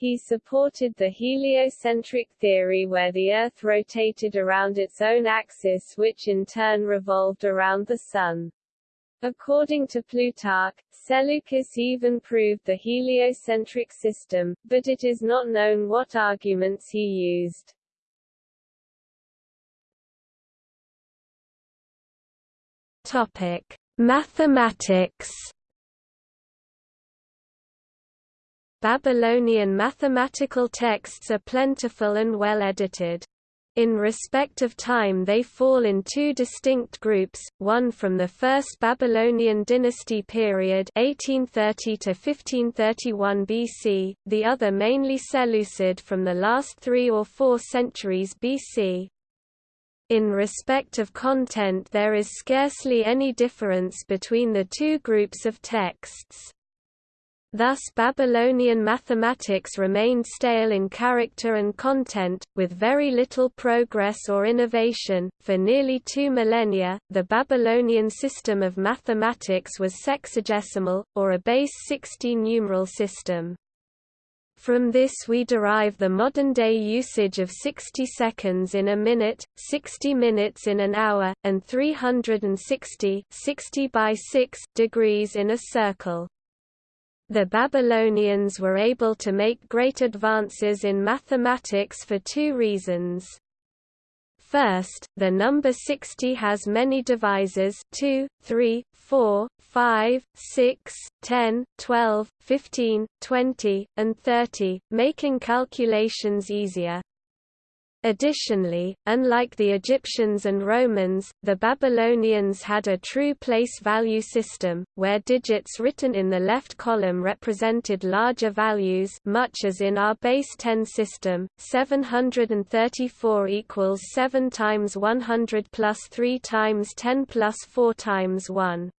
He supported the heliocentric theory where the Earth rotated around its own axis which in turn revolved around the Sun. According to Plutarch, Seleucus even proved the heliocentric system, but it is not known what arguments he used. Topic: Mathematics Babylonian mathematical texts are plentiful and well edited. In respect of time they fall in two distinct groups, one from the First Babylonian dynasty period 1830 to 1531 BC, the other mainly Seleucid from the last three or four centuries BC. In respect of content there is scarcely any difference between the two groups of texts. Thus Babylonian mathematics remained stale in character and content, with very little progress or innovation. For nearly two millennia, the Babylonian system of mathematics was sexagesimal, or a base 60-numeral system. From this we derive the modern-day usage of 60 seconds in a minute, 60 minutes in an hour, and 360 60 by 6 degrees in a circle. The Babylonians were able to make great advances in mathematics for two reasons. First, the number 60 has many divisors 2, 3, 4, 5, 6, 10, 12, 15, 20, and 30, making calculations easier. Additionally, unlike the Egyptians and Romans, the Babylonians had a true place value system, where digits written in the left column represented larger values much as in our base 10 system, 734 equals 7 times 100 plus 3 times 10 plus 4 times 1.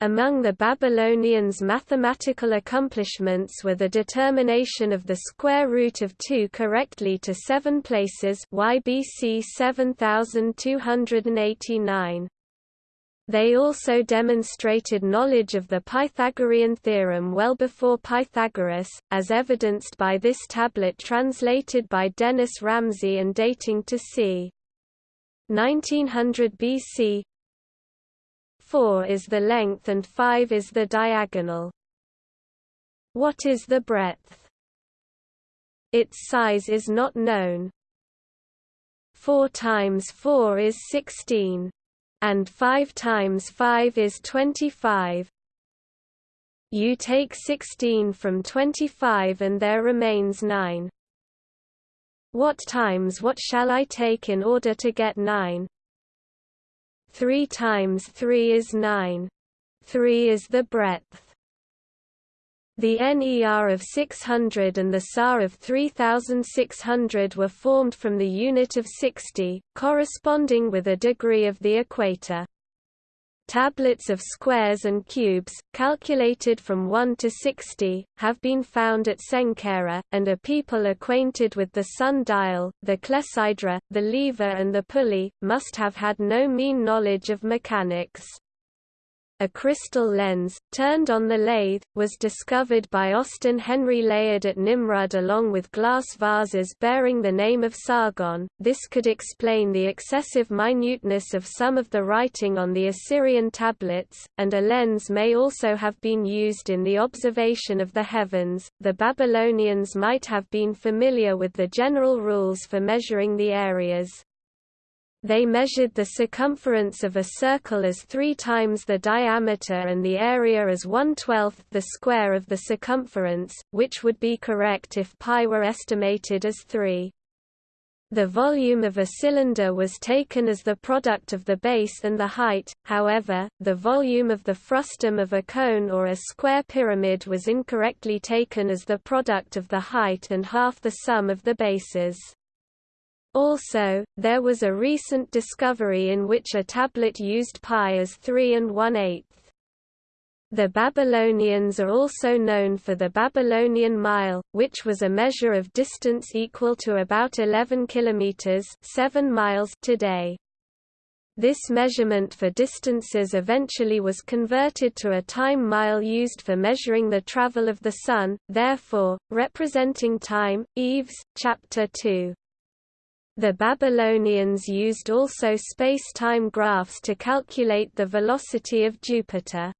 Among the Babylonians' mathematical accomplishments were the determination of the square root of 2 correctly to seven places YBC 7289. They also demonstrated knowledge of the Pythagorean theorem well before Pythagoras, as evidenced by this tablet translated by Dennis Ramsey and dating to c. 1900 BC, 4 is the length and 5 is the diagonal. What is the breadth? Its size is not known. 4 times 4 is 16. And 5 times 5 is 25. You take 16 from 25 and there remains 9. What times what shall I take in order to get 9? 3 times 3 is 9. 3 is the breadth. The NER of 600 and the SAR of 3600 were formed from the unit of 60, corresponding with a degree of the equator. Tablets of squares and cubes, calculated from 1 to 60, have been found at Senkera, and a people acquainted with the sun-dial, the clepsydra, the lever and the pulley, must have had no mean knowledge of mechanics. A crystal lens, turned on the lathe, was discovered by Austin Henry Layard at Nimrud along with glass vases bearing the name of Sargon. This could explain the excessive minuteness of some of the writing on the Assyrian tablets, and a lens may also have been used in the observation of the heavens. The Babylonians might have been familiar with the general rules for measuring the areas. They measured the circumference of a circle as three times the diameter and the area as one-twelfth the square of the circumference, which would be correct if pi were estimated as 3. The volume of a cylinder was taken as the product of the base and the height, however, the volume of the frustum of a cone or a square pyramid was incorrectly taken as the product of the height and half the sum of the bases. Also, there was a recent discovery in which a tablet used pi as 3 and 1 8 The Babylonians are also known for the Babylonian mile, which was a measure of distance equal to about 11 kilometers 7 miles today. This measurement for distances eventually was converted to a time mile used for measuring the travel of the Sun, therefore, representing time. Eves, Chapter 2. The Babylonians used also space-time graphs to calculate the velocity of Jupiter.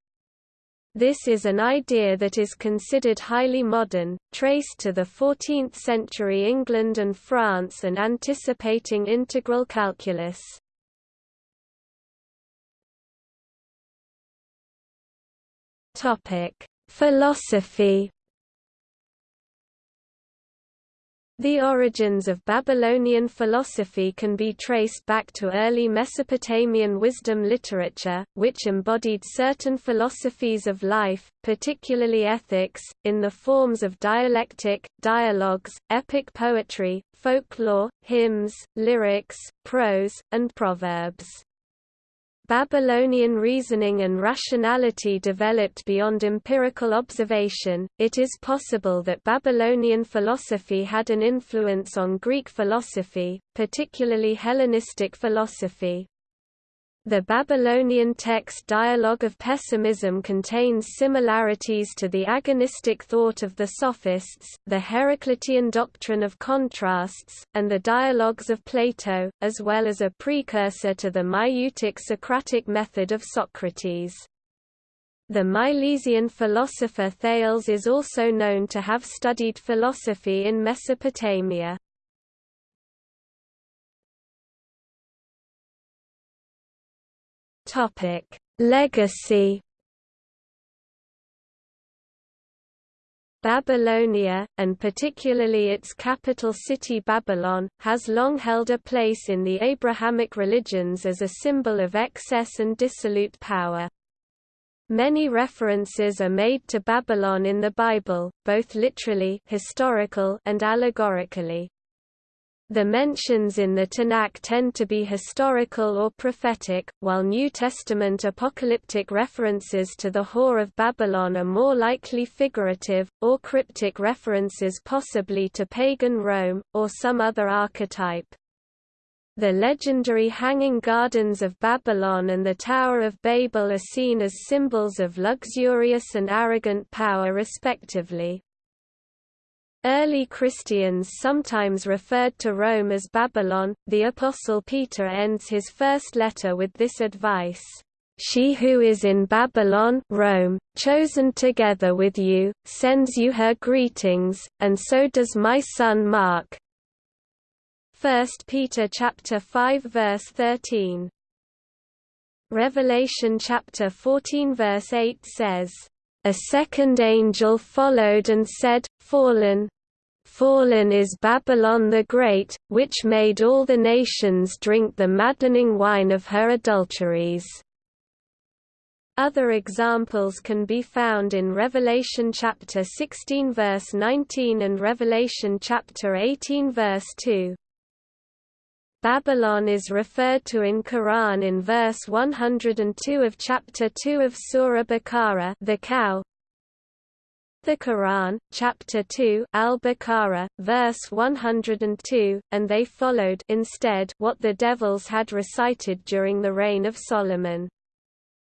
This is an idea that is considered highly modern, traced to the 14th century England and France and anticipating integral calculus. Philosophy The origins of Babylonian philosophy can be traced back to early Mesopotamian wisdom literature, which embodied certain philosophies of life, particularly ethics, in the forms of dialectic, dialogues, epic poetry, folklore, hymns, lyrics, prose, and proverbs. Babylonian reasoning and rationality developed beyond empirical observation. It is possible that Babylonian philosophy had an influence on Greek philosophy, particularly Hellenistic philosophy. The Babylonian text Dialogue of Pessimism contains similarities to the agonistic thought of the Sophists, the Heraclitean doctrine of contrasts, and the Dialogues of Plato, as well as a precursor to the Maieutic Socratic method of Socrates. The Milesian philosopher Thales is also known to have studied philosophy in Mesopotamia. Topic: Legacy Babylonia, and particularly its capital city Babylon, has long held a place in the Abrahamic religions as a symbol of excess and dissolute power. Many references are made to Babylon in the Bible, both literally historical and allegorically. The mentions in the Tanakh tend to be historical or prophetic, while New Testament apocalyptic references to the whore of Babylon are more likely figurative, or cryptic references possibly to pagan Rome, or some other archetype. The legendary Hanging Gardens of Babylon and the Tower of Babel are seen as symbols of luxurious and arrogant power respectively. Early Christians sometimes referred to Rome as Babylon. The Apostle Peter ends his first letter with this advice. She who is in Babylon Rome, chosen together with you, sends you her greetings, and so does my son Mark. 1 Peter chapter 5 verse 13. Revelation chapter 14 verse 8 says, a second angel followed and said, Fallen, Fallen is Babylon the Great, which made all the nations drink the maddening wine of her adulteries. Other examples can be found in Revelation chapter 16 verse 19 and Revelation chapter 18 verse 2. Babylon is referred to in Quran in verse 102 of chapter 2 of Surah Baqarah the cow. The Quran, chapter 2, Al-Baqarah, verse 102, and they followed instead what the devils had recited during the reign of Solomon.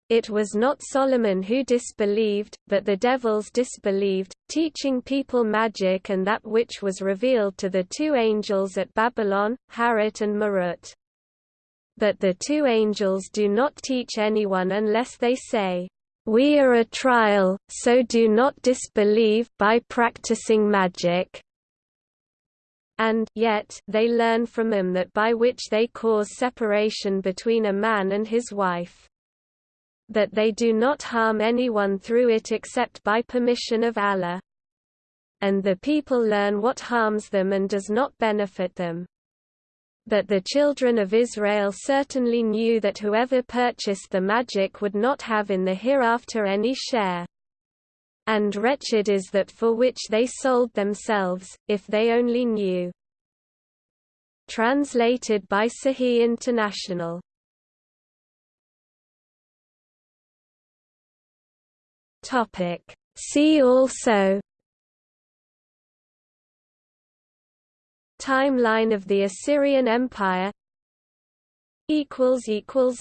It was not Solomon who disbelieved, but the devils disbelieved, teaching people magic and that which was revealed to the two angels at Babylon, Harut and Marut. But the two angels do not teach anyone unless they say, "We are a trial, so do not disbelieve by practicing magic." And yet they learn from him that by which they cause separation between a man and his wife but they do not harm anyone through it except by permission of Allah. And the people learn what harms them and does not benefit them. But the children of Israel certainly knew that whoever purchased the magic would not have in the hereafter any share. And wretched is that for which they sold themselves, if they only knew. Translated by Sahih International Topic. See also Timeline of the Assyrian Empire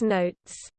Notes